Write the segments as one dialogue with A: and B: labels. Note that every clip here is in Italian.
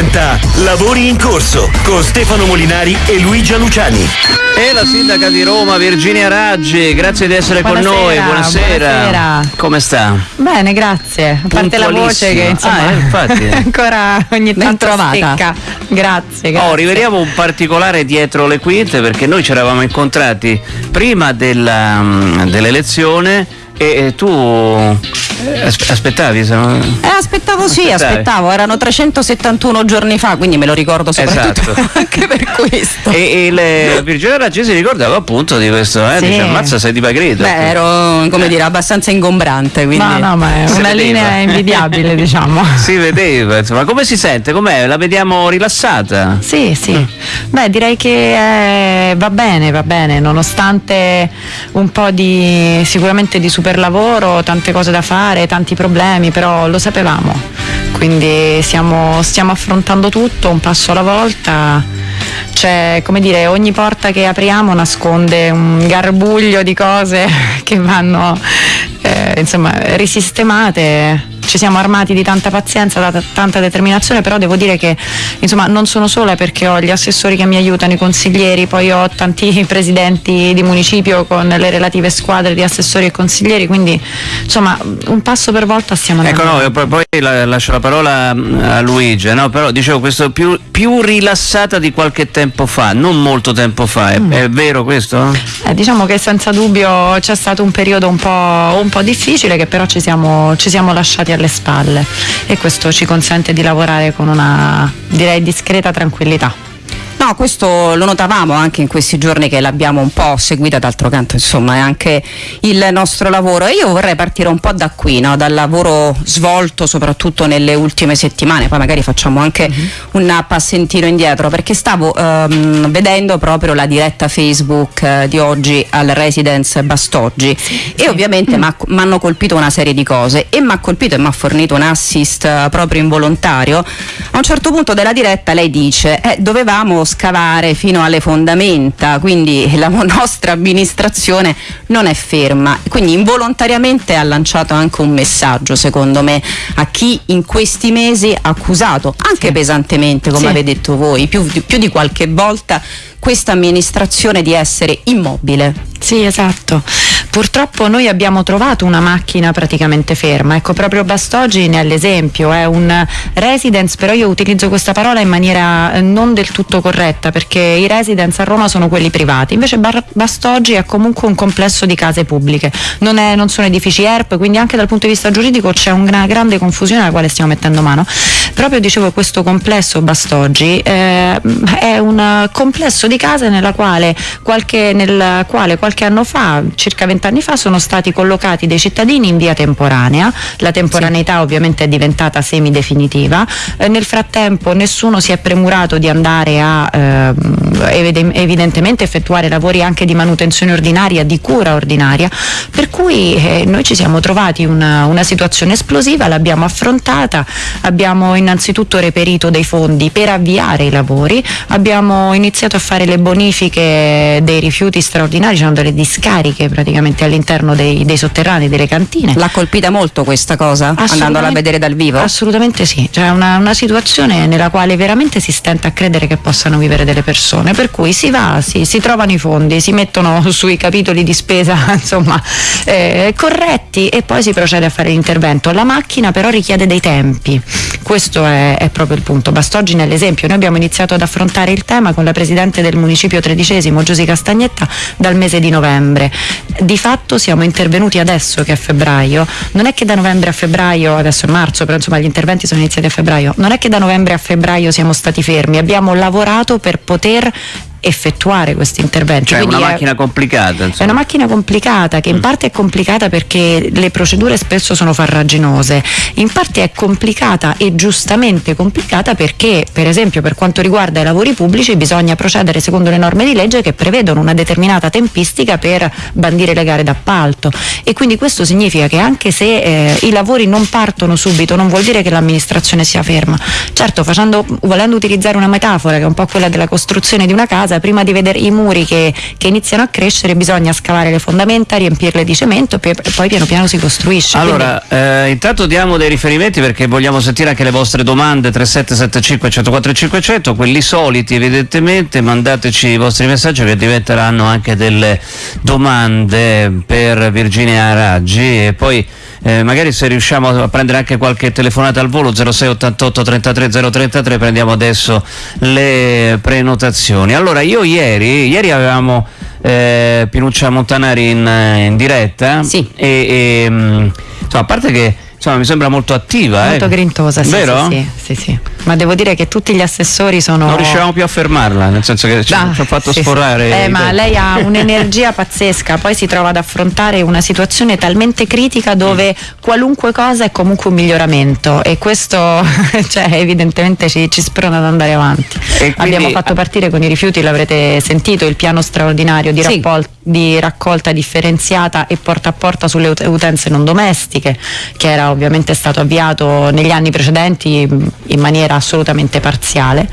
A: presenta Lavori in corso con Stefano Molinari e Luigia Luciani.
B: E la sindaca di Roma, Virginia Raggi, grazie di essere
C: Buonasera,
B: con noi. Buonasera.
C: buonasera.
B: Come sta?
C: Bene, grazie. A parte la voce che insomma
B: Ah, eh, infatti.
C: ancora ogni tanto
D: trovata.
C: stecca. Grazie, grazie.
B: Oh, riveliamo un particolare dietro le quinte perché noi ci eravamo incontrati prima della, mm, dell'elezione e, e tu eh, aspettavi? se no-
D: Eh, aspettavo sì,
B: Aspettavi.
D: aspettavo, erano 371 giorni fa, quindi me lo ricordo soprattutto
B: Esatto.
D: anche per questo.
B: E, e le- Virginia Raggi si ricordava appunto di questo, eh?
C: Sì.
B: Dice, ammazza sei dimagrita.
D: Beh, ero come dire abbastanza ingombrante, quindi
C: No, no, ma è
B: Si
C: una
B: vedeva.
C: linea invidiabile, diciamo.
B: Si vedeva, insomma, come si sente? Com'è? La vediamo rilassata?
C: Sì, sì.
B: Mm.
C: Beh, direi che eh, va bene, va bene, nonostante un po' di sicuramente di super lavoro, tante cose da fare, tanti problemi, però lo sapevamo. Quindi stiamo, stiamo affrontando tutto un passo alla volta. C'è, come dire, ogni porta che apriamo nasconde un garbuglio di cose che vanno eh, insomma risistemate ci siamo armati di tanta pazienza, da tanta determinazione, però devo dire che insomma non sono sola perché ho gli assessori che mi aiutano, i consiglieri, poi ho tanti presidenti di municipio con le relative squadre di assessori e consiglieri, quindi insomma un passo per volta stiamo andando.
B: Ecco, no, io poi, poi la- lascio la parola mm, a Luigi, no? però dicevo questo più, più rilassata di qualche tempo fa, non molto tempo fa, è, è vero questo?
C: Eh, diciamo che senza dubbio c'è stato un periodo un po', un po' difficile che però ci siamo, ci siamo lasciati alle spalle e questo ci consente di lavorare con una direi discreta tranquillità.
D: No, questo lo notavamo anche in questi giorni che l'abbiamo un po' seguita, d'altro canto insomma è anche il nostro lavoro. E io vorrei partire un po' da qui, no? dal lavoro svolto soprattutto nelle ultime settimane, poi magari facciamo anche un passentino indietro perché stavo ehm, vedendo proprio la diretta Facebook eh, di oggi al Residence Bastoggi. E ovviamente mi hanno colpito una serie di cose e mi ha colpito e mi ha fornito un assist eh, proprio involontario. A un certo punto della diretta lei dice eh, dovevamo scavare fino alle fondamenta, quindi la nostra amministrazione non è ferma. Quindi involontariamente ha lanciato anche un messaggio, secondo me, a chi in questi mesi ha accusato, anche pesantemente, come
C: Sì.
D: avete detto voi, più, di- più di qualche volta, questa amministrazione di essere immobile.
C: Sì, esatto. Purtroppo noi abbiamo trovato una macchina praticamente ferma. Ecco, proprio Bastoggi ne è l'esempio, è un residence, però io utilizzo questa parola in maniera eh, non del tutto corretta perché i residence a Roma sono quelli privati. Invece Bastoggi è comunque un complesso di case pubbliche. Non, è- non sono edifici ERP, quindi anche dal punto di vista giuridico c'è una grande confusione alla quale stiamo mettendo mano. Proprio dicevo questo complesso Bastoggi eh, è un complesso di case quale nel quale qualche anno fa, circa vent'anni fa, sono stati collocati dei cittadini in via temporanea. La temporaneità ovviamente è diventata semidefinitiva. Eh, nel frattempo nessuno si è premurato di andare a evide- evidentemente effettuare lavori anche di manutenzione ordinaria, di cura ordinaria, per cui eh, noi ci siamo trovati una, una situazione esplosiva, l'abbiamo affrontata, abbiamo innanzitutto reperito dei fondi per avviare i lavori, abbiamo iniziato a fare le bonifiche dei rifiuti straordinari, ci sono delle discariche praticamente all'interno dei, dei sotterranei, delle cantine.
D: L'ha colpita molto questa cosa, andandola a vedere dal vivo?
C: Assolutamente sì, cioè una, una situazione nella quale veramente si stenta a credere che possano vivere delle persone, per cui si va, si, si trovano i fondi, si mettono sui capitoli di spesa insomma eh, corretti e poi si procede a fare l'intervento. La macchina però richiede dei tempi, questo è, è proprio il punto. Bastoggi nell'esempio, noi abbiamo iniziato ad affrontare il tema con la Presidente del Municipio tredicesimo, Giusy Castagnetta, dal mese di novembre. Di fatto siamo intervenuti adesso che è febbraio, non è che da novembre a febbraio, adesso è marzo, però insomma gli interventi sono iniziati a febbraio, non è che da novembre a febbraio siamo stati fermi, abbiamo lavorato per poter effettuare questi interventi.
B: Cioè è
C: Quindi
B: una
C: è-
B: macchina complicata,
C: è
B: insomma.
C: una macchina complicata che in parte è complicata perché le procedure spesso sono farraginose, in parte è complicata e giustamente complicata perché per esempio per quanto riguarda i lavori pubblici bisogna procedere secondo le norme di legge che prevedono una determinata tempistica per bandire le gare d'appalto e quindi questo significa che anche se eh, i lavori non partono subito non vuol dire che l'amministrazione sia ferma. Certo, facendo, volendo utilizzare una metafora che è un po' quella della costruzione di una casa, casa, prima di vedere i muri che, che iniziano a crescere bisogna scavare le fondamenta, riempirle di cemento e poi piano piano si costruisce.
B: Allora, Quindi... eh, intanto diamo dei riferimenti perché vogliamo sentire anche le vostre domande 3775 104 500, quelli soliti evidentemente, mandateci i vostri messaggi che diventeranno anche delle domande per Virginia Raggi e poi eh, magari se riusciamo a prendere anche qualche telefonata al volo 0688 33 033 prendiamo adesso le prenotazioni. Allora io ieri, ieri avevamo eh, Pinuccia Montanari in, in diretta
C: sì.
B: e, e insomma, a parte che insomma, mi sembra molto attiva.
C: Molto
B: eh.
C: grintosa, sì,
B: Vero?
C: Sì, sì, sì, Ma devo dire che tutti gli assessori sono.
B: Non riuscivamo più a fermarla, nel senso che ci, ah, ci ha fatto sì, sforare.
C: Eh, ma lei ha un'energia pazzesca, poi si trova ad affrontare una situazione talmente critica dove qualunque cosa è comunque un miglioramento e questo cioè, evidentemente ci, ci, sprona ad andare avanti. Quindi... Abbiamo fatto partire con i rifiuti, l'avrete sentito, il piano straordinario di, rapport- di raccolta differenziata e porta a porta sulle utenze non domestiche, che era ovviamente stato avviato negli anni precedenti in maniera assolutamente parziale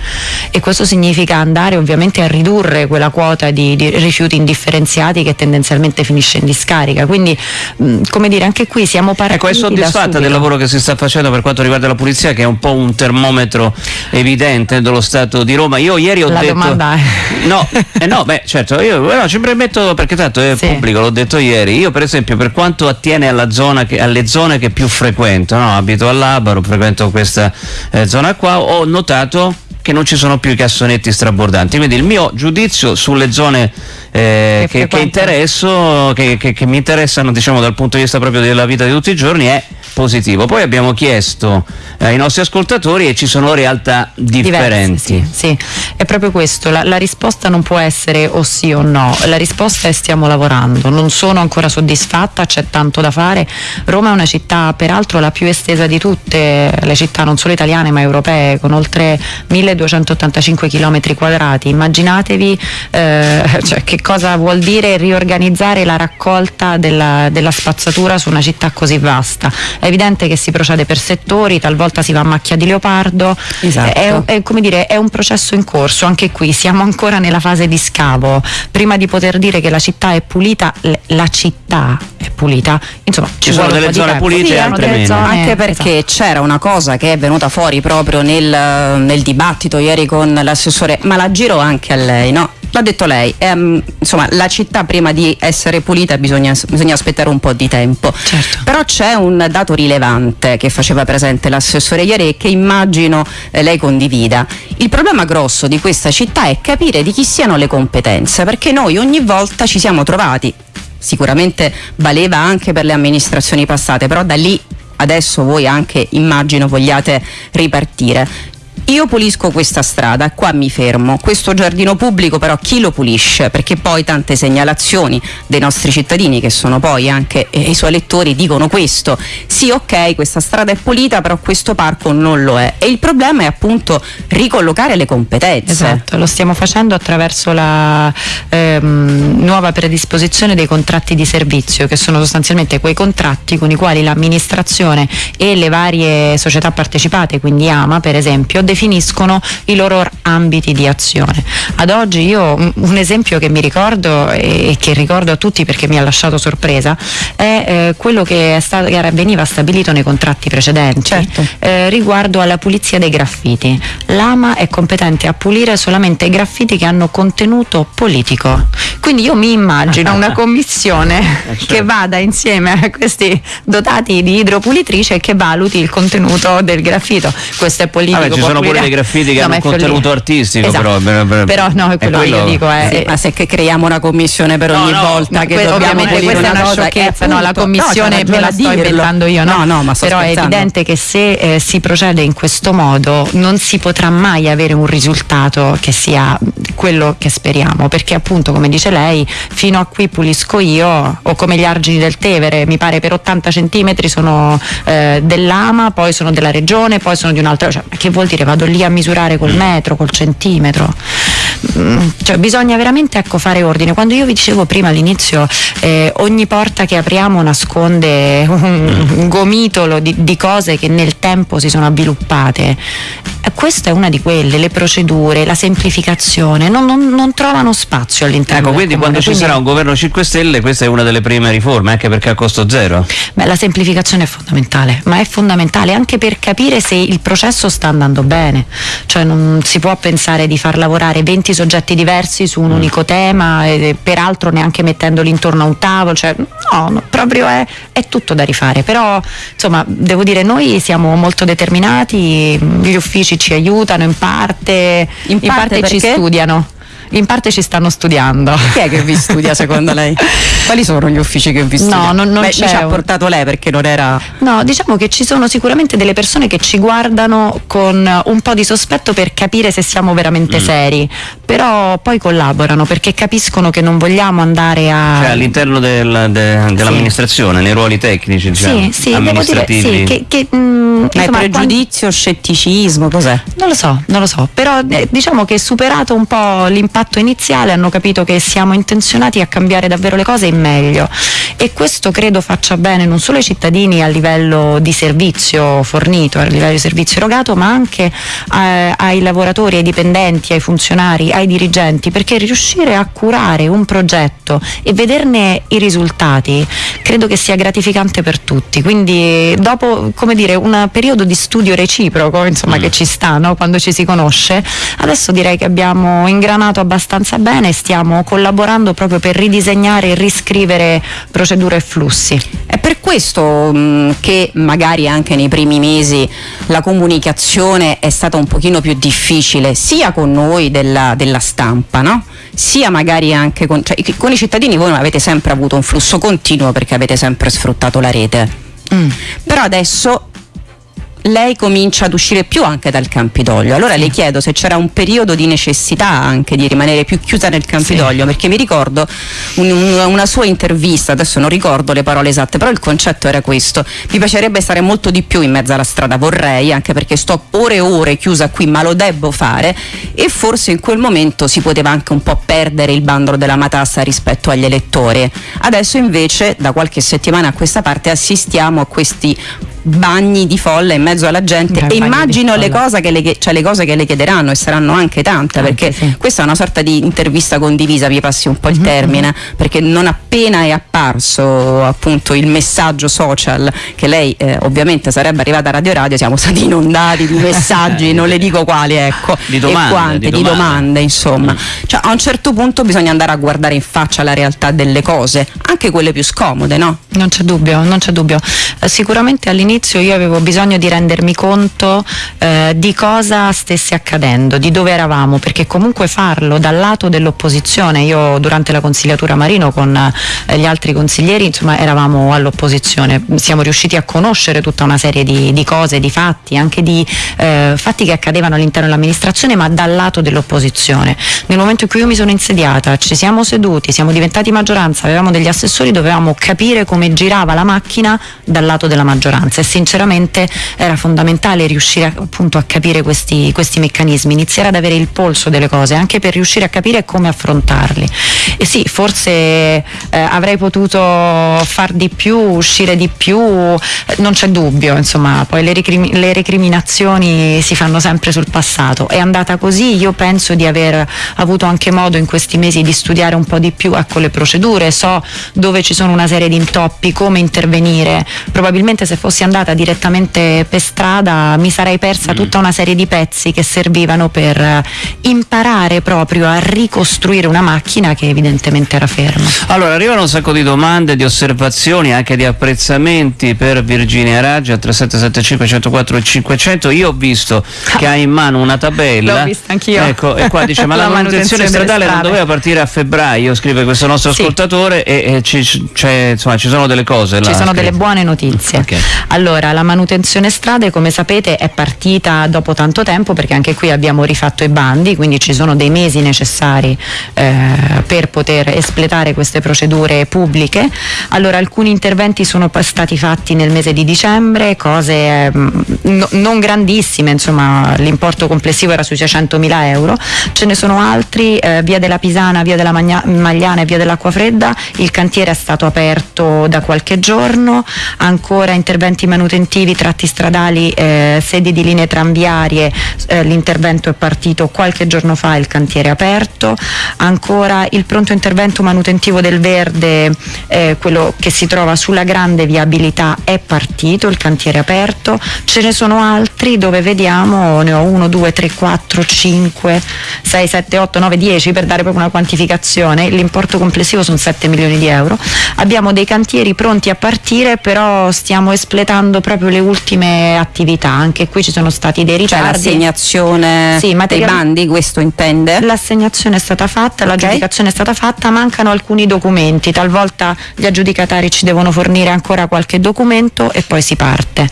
C: e questo significa andare ovviamente a ridurre quella quota di, di rifiuti indifferenziati che tendenzialmente finisce in discarica. Quindi mh, come dire anche qui siamo partiti
B: Ecco, è soddisfatta del lavoro che si sta facendo per quanto riguarda la pulizia che è un po' un termometro evidente dello Stato di Roma. Io ieri ho
C: la
B: detto
C: domanda è...
B: No, eh no, beh, certo, io no, ci permetto perché tanto è sì. pubblico, l'ho detto ieri. Io per esempio per quanto attiene alla zona che, alle zone che più frequento frequento, no? abito all'Abaro, frequento questa eh, zona qua, ho notato che non ci sono più i cassonetti strabordanti. Quindi il mio giudizio sulle zone eh, che, che, interesso, che, che, mi interessano diciamo, dal punto di vista proprio della vita di tutti i giorni è positivo. Poi abbiamo chiesto eh, ai nostri ascoltatori e ci sono realtà differenti.
C: Diverse, sì, sì, è proprio questo, la, la, risposta non può essere o sì o no, la risposta è stiamo lavorando, non sono ancora soddisfatta, c'è tanto da fare. Roma è una città peraltro la più estesa di tutte le città, non solo italiane ma europee, con oltre 1285 km quadrati. Immaginatevi eh, cioè, che cosa vuol dire riorganizzare la raccolta della, della spazzatura su una città così vasta. È evidente che si procede per settori, talvolta si va a macchia di leopardo,
D: esatto.
C: è, è, dire, è, un processo in corso, anche qui siamo ancora nella fase di scavo, prima di poter dire che la città è pulita, la città è pulita, insomma
B: ci, ci sono delle zone tempo. pulite sì, e altre meno.
D: Zone, anche perché esatto. c'era una cosa che è venuta fuori proprio nel, nel dibattito ieri con l'assessore, ma la giro anche a lei, no? L'ha detto lei, ehm, insomma la città prima di essere pulita bisogna, bisogna aspettare un po' di tempo.
C: Certo.
D: Però c'è un dato rilevante che faceva presente l'assessore ieri e che immagino eh, lei condivida. Il problema grosso di questa città è capire di chi siano le competenze, perché noi ogni volta ci siamo trovati, sicuramente valeva anche per le amministrazioni passate, però da lì adesso voi anche immagino vogliate ripartire io pulisco questa strada, qua mi fermo. Questo giardino pubblico però chi lo pulisce? Perché poi tante segnalazioni dei nostri cittadini che sono poi anche eh, i suoi lettori dicono questo. Sì, ok, questa strada è pulita, però questo parco non lo è. E il problema è appunto ricollocare le competenze.
C: Esatto, lo stiamo facendo attraverso la ehm, nuova predisposizione dei contratti di servizio, che sono sostanzialmente quei contratti con i quali l'amministrazione e le varie società partecipate, quindi AMA per esempio, definiscono i loro ambiti di azione. Ad oggi io un esempio che mi ricordo e che ricordo a tutti perché mi ha lasciato sorpresa è eh, quello che, stato, che, veniva stabilito nei contratti precedenti
D: certo.
C: eh, riguardo alla pulizia dei graffiti. L'AMA è competente a pulire solamente i graffiti che hanno contenuto politico. Quindi io mi immagino una commissione eh, certo. che vada insieme a questi dotati di idropulitrice e che valuti il contenuto del graffito. Questo è politico.
B: Vabbè, ci sono pure dei graffiti che no, hanno un contenuto artistico,
C: esatto.
B: però,
C: però, però no, è quello, quello. io dico è,
D: sì, ma se che creiamo una commissione per no, ogni no, volta che que-
C: ovviamente questa è una sciocchezza, no, la commissione me la sto inventando io, no? no, ma però è evidente che se eh, si procede in questo modo non si potrà mai avere un risultato che sia quello che speriamo, perché appunto come dice lei, fino a qui pulisco io o come gli argini del Tevere, mi pare per 80 centimetri sono eh, dell'AMA, poi sono della regione, poi sono di un'altra, cioè, che vuol dire? Vado lì a misurare col metro, col centimetro. Mm, cioè, bisogna veramente ecco, fare ordine. Quando io vi dicevo prima all'inizio, eh, ogni porta che apriamo nasconde un, un gomitolo di, di, cose che nel tempo si sono avviluppate. Questa è una di quelle, le procedure, la semplificazione, non, non, non trovano spazio all'interno
B: ecco, quindi
C: comune.
B: quando ci sarà un governo 5 Stelle questa è una delle prime riforme, anche perché a costo zero.
C: Beh, la semplificazione è fondamentale, ma è fondamentale anche per capire se il processo sta andando bene. Cioè non si può pensare di far lavorare 20 soggetti diversi su un mm. unico tema, e, peraltro neanche mettendoli intorno a un tavolo, cioè, no, no, proprio è, è, tutto da rifare. Però insomma devo dire noi siamo molto determinati, gli uffici ci aiutano in parte, in parte, in parte ci studiano in parte ci stanno studiando.
D: Chi è che vi studia secondo lei? Quali sono gli uffici che vi studiano?
C: No, non, non Beh,
D: c'è. ci ha portato lei perché non era.
C: No, diciamo che ci sono sicuramente delle persone che ci guardano con un po' di sospetto per capire se siamo veramente mm. seri, però poi collaborano perché capiscono che non vogliamo andare a.
B: Cioè all'interno del, de, dell'amministrazione, sì. nei ruoli tecnici, diciamo,
C: sì, sì,
B: amministrativi.
C: Dire, sì, che, che, mh, mm,
D: insomma, pregiudizio, quando... scetticismo, cos'è?
C: Non lo so, non lo so, però eh, diciamo che superato un po' l'impatto impatto iniziale hanno capito che siamo intenzionati a cambiare davvero le cose in meglio e questo credo faccia bene non solo ai cittadini a livello di servizio fornito, a livello di servizio erogato, ma anche eh, ai lavoratori, ai dipendenti, ai funzionari, ai dirigenti, perché riuscire a curare un progetto e vederne i risultati credo che sia gratificante per tutti. Quindi dopo come dire, un periodo di studio reciproco insomma, mm. che ci sta no? quando ci si conosce, adesso direi che abbiamo ingranato abbastanza bene e stiamo collaborando proprio per ridisegnare e riscrivere procedure e flussi.
D: È per questo mh, che magari anche nei primi mesi la comunicazione è stata un pochino più difficile sia con noi della, della stampa, no? sia magari anche con, cioè, con, i cittadini voi avete sempre avuto un flusso continuo perché avete sempre sfruttato la rete. Mm. Però adesso lei comincia ad uscire più anche dal Campidoglio. Allora sì. le chiedo se c'era un periodo di necessità anche di rimanere più chiusa nel Campidoglio, sì. perché mi ricordo un, un, una sua intervista, adesso non ricordo le parole esatte, però il concetto era questo. Mi piacerebbe stare molto di più in mezzo alla strada, vorrei, anche perché sto ore e ore chiusa qui, ma lo devo fare e forse in quel momento si poteva anche un po' perdere il bandolo della matassa rispetto agli elettori. Adesso invece da qualche settimana a questa parte assistiamo a questi bagni di folla in mezzo alla gente e immagino le cose, le, cioè le cose, che le, chiederanno e saranno anche tante anche, perché sì. questa è una sorta di intervista condivisa, vi passi un po' il mm-hmm. termine, perché non appena è apparso appunto il messaggio social che lei eh, ovviamente sarebbe arrivata a Radio Radio, siamo stati inondati di messaggi, non le dico quali, ecco,
B: di domande,
D: e quante,
B: di
D: domande, di domande insomma. Mm. Cioè, a un certo punto bisogna andare a guardare in faccia la realtà delle cose, anche quelle più scomode, no?
C: Non c'è dubbio, non c'è dubbio. Eh, sicuramente all'inizio all'inizio io avevo bisogno di rendermi conto eh, di cosa stesse accadendo, di dove eravamo, perché comunque farlo dal lato dell'opposizione, io durante la consigliatura Marino con eh, gli altri consiglieri insomma eravamo all'opposizione, siamo riusciti a conoscere tutta una serie di, di cose, di fatti, anche di eh, fatti che accadevano all'interno dell'amministrazione ma dal lato dell'opposizione. Nel momento in cui io mi sono insediata, ci siamo seduti, siamo diventati maggioranza, avevamo degli assessori, dovevamo capire come girava la macchina dal lato della maggioranza sinceramente era fondamentale riuscire appunto a capire questi, questi meccanismi, iniziare ad avere il polso delle cose, anche per riuscire a capire come affrontarli. E sì, forse eh, avrei potuto far di più, uscire di più, non c'è dubbio, insomma, poi le, recrimi- le recriminazioni si fanno sempre sul passato. È andata così, io penso di aver avuto anche modo in questi mesi di studiare un po' di più ecco, le procedure, so dove ci sono una serie di intoppi, come intervenire. Probabilmente se fossi andata andata direttamente per strada mi sarei persa mm. tutta una serie di pezzi che servivano per eh, imparare proprio a ricostruire una macchina che evidentemente era ferma.
B: Allora, arrivano un sacco di domande, di osservazioni, anche di apprezzamenti per Virginia Raggi a 3775 104 e 500. Io ho visto che ha in mano una tabella.
C: L'ho vista anch'io.
B: Ecco, e qua dice ma la, la manutenzione stradale non doveva partire a febbraio, scrive questo nostro ascoltatore sì. e, e ci, insomma, ci sono delle cose.
C: Ci sono scritta. delle buone notizie. Okay. Allora, la manutenzione strade, come sapete, è partita dopo tanto tempo perché anche qui abbiamo rifatto i bandi, quindi ci sono dei mesi necessari eh, per poter espletare queste procedure pubbliche. Allora, alcuni interventi sono stati fatti nel mese di dicembre, cose eh, no, non grandissime, insomma, l'importo complessivo era sui 600 mila euro. Ce ne sono altri, eh, via della Pisana, via della Magna Magliana e via dell'Acqua Fredda, il cantiere è stato aperto da qualche giorno, ancora interventi manutentivi, tratti stradali, eh, sedi di linee tranviarie, eh, l'intervento è partito qualche giorno fa, il cantiere è aperto, ancora il pronto intervento manutentivo del Verde, eh, quello che si trova sulla grande viabilità è partito, il cantiere è aperto, ce ne sono altri dove vediamo, ne ho 1, 2, 3, 4, 5, 6, 7, 8, 9, 10 per dare proprio una quantificazione, l'importo complessivo sono 7 milioni di euro. Abbiamo dei cantieri pronti a partire, però stiamo espletando proprio le ultime attività, anche qui ci sono stati dei
D: Cioè
C: ritardi.
D: l'assegnazione
C: Sì,
D: dei bandi, questo intende?
C: L'assegnazione è stata fatta, l'aggiudicazione è stata fatta, mancano alcuni documenti, talvolta gli aggiudicatari ci devono fornire ancora qualche documento e poi si parte,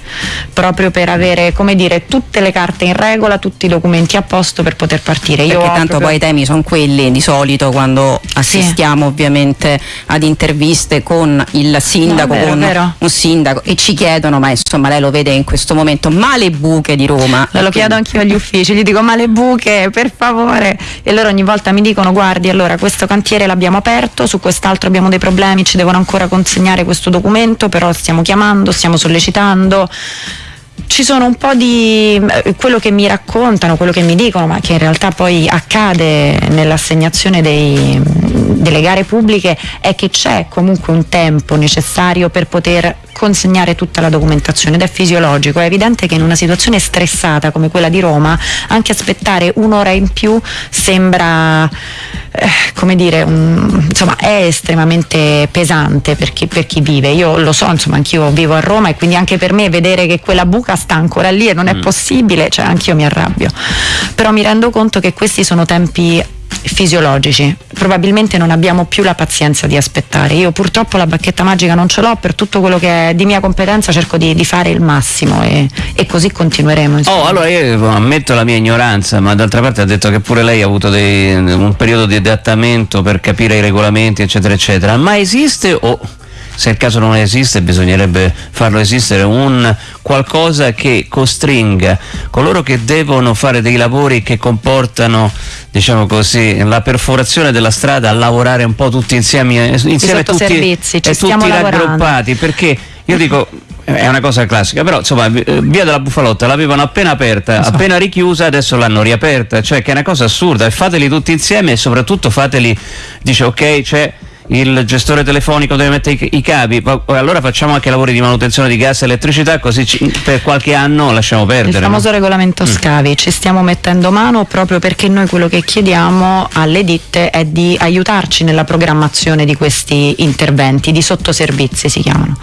C: proprio per avere come dire, tutte le carte in regola, tutti i documenti a posto per poter partire. Io
D: Perché tanto
C: proprio-
D: poi i temi sono quelli di solito quando assistiamo ovviamente ad interviste con il sindaco,
C: No, vero,
D: con
C: vero.
D: un sindaco e ci chiedono, ma insomma lei lo vede in questo momento, ma le buche di Roma.
C: Lo chiedo anch'io agli uffici, gli dico ma le buche per favore e loro ogni volta mi dicono guardi allora questo cantiere l'abbiamo aperto, su quest'altro abbiamo dei problemi, ci devono ancora consegnare questo documento, però stiamo chiamando, stiamo sollecitando. Ci sono un po' di eh, quello che mi raccontano, quello che mi dicono, ma che in realtà poi accade nell'assegnazione dei- delle gare pubbliche, è che c'è comunque un tempo necessario per poter consegnare tutta la documentazione ed è fisiologico. È evidente che in una situazione stressata come quella di Roma, anche aspettare un'ora in più sembra, eh, come dire, un- insomma, è estremamente pesante per chi, per chi vive. Io lo so, insomma, anch'io vivo a Roma e quindi anche per me vedere che quella buca sta ancora lì e non è possibile, cioè anch'io mi arrabbio. Però mi rendo conto che questi sono tempi fisiologici, probabilmente non abbiamo più la pazienza di aspettare. Io purtroppo la bacchetta magica non ce l'ho, per tutto quello che è di mia competenza cerco di, di fare il massimo e, e così continueremo. insomma.
B: Oh, allora io ammetto la mia ignoranza, ma d'altra parte ha detto che pure lei ha avuto dei- un periodo di adattamento per capire i regolamenti, eccetera, eccetera. Ma esiste o se il caso non esiste bisognerebbe farlo esistere un qualcosa che costringa coloro che devono fare dei lavori che comportano diciamo così la perforazione della strada a lavorare un po' tutti insieme insieme tutti,
C: ci
B: e tutti raggruppati perché io dico è una cosa classica, però insomma eh, via della Bufalotta l'avevano appena aperta, appena richiusa, adesso l'hanno riaperta, cioè che è una cosa assurda e fateli tutti insieme e soprattutto fateli, dice ok c'è il gestore telefonico deve mettere i, i cavi, ma- allora facciamo anche lavori di manutenzione di gas e elettricità così ci- per qualche anno lasciamo
C: Il
B: perdere. no?
C: famoso regolamento scavi, ci stiamo mettendo mano proprio perché noi quello che chiediamo alle ditte è di aiutarci nella programmazione di questi interventi, di sottoservizi si chiamano.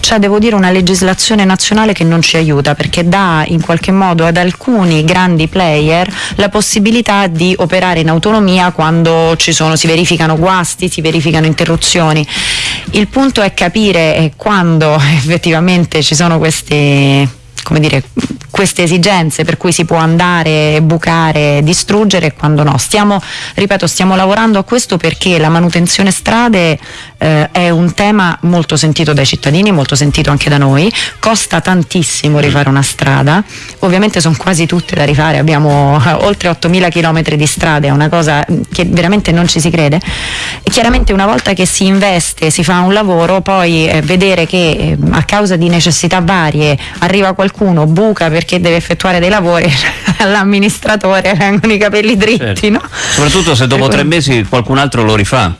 C: C'è devo dire una legislazione nazionale che non ci aiuta perché dà in qualche modo ad alcuni grandi player la possibilità di operare in autonomia quando ci sono, si verificano guasti, si verificano interruzioni. Il punto è capire eh, quando effettivamente ci sono questi come dire, queste esigenze per cui si può andare, bucare, distruggere e quando no. Stiamo, ripeto, stiamo lavorando a questo perché la manutenzione strade eh, è un tema molto sentito dai cittadini, molto sentito anche da noi, costa tantissimo rifare una strada, ovviamente sono quasi tutte da rifare, abbiamo eh, oltre 8.000 km di strade, è una cosa che veramente non ci si crede. E chiaramente una volta che si investe, si fa un lavoro, poi eh, vedere che eh, a causa di necessità varie arriva qualcuno, buca perché deve effettuare dei lavori, all'amministratore vengono i capelli dritti,
B: Certo.
C: no?
B: Soprattutto se dopo tre mesi qualcun altro lo rifà.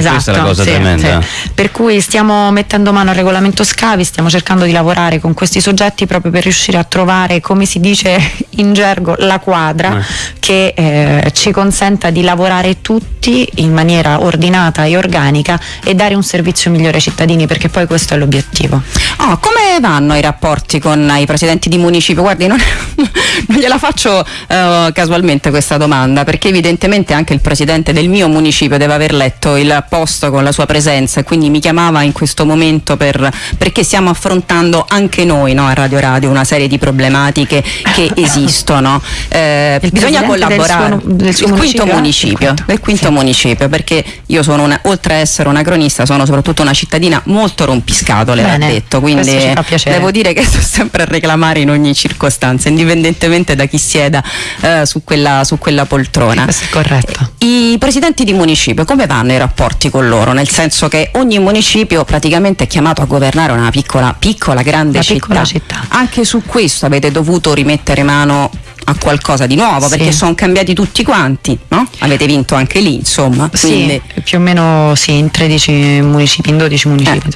B: Questa è la cosa
C: Esatto, sì,
B: tremenda.
C: sì. Per cui stiamo mettendo mano al regolamento scavi, stiamo cercando di lavorare con questi soggetti proprio per riuscire a trovare, come si dice in gergo, la quadra
B: Eh.
C: che eh, ci consenta di lavorare tutti in maniera ordinata e organica e dare un servizio migliore ai cittadini, perché poi questo è l'obiettivo.
D: Oh, come vanno i rapporti con i presidenti di municipio? Guardi, non, non gliela faccio eh, casualmente questa domanda, perché evidentemente anche il presidente del mio municipio deve aver letto il posto con la sua presenza e quindi mi chiamava in questo momento per, perché stiamo affrontando anche noi no, a Radio Radio una serie di problematiche che esistono. Eh, bisogna collaborare.
C: Del suo, del suo
D: il quinto municipio,
C: municipio
D: del quinto
C: sì.
D: municipio, perché io sono una, oltre a essere una cronista, sono soprattutto una cittadina molto rompiscatole, l'ha detto, quindi devo dire che sto sempre a reclamare in ogni circostanza, indipendentemente da chi sieda eh, su, quella, su quella poltrona.
C: Questo è corretto.
D: I presidenti di municipio come vanno i rapporti con loro? Nel senso che ogni municipio praticamente è chiamato a governare una piccola, piccola grande città.
C: Piccola città.
D: Anche su questo avete dovuto rimettere mano a qualcosa di nuovo
C: Sì.
D: perché sono cambiati tutti quanti, no? Avete vinto anche lì, insomma. Quindi,
C: Sì, più o meno sì, in 13 municipi, in 12 municipi.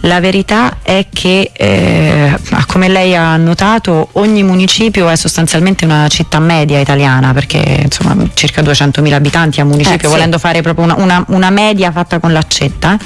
C: La verità è che, eh, come lei ha notato, ogni municipio è sostanzialmente una città media italiana, perché insomma circa 200.000 abitanti a municipio,
D: Eh, sì.
C: volendo fare proprio una, una- una media fatta con l'accetta,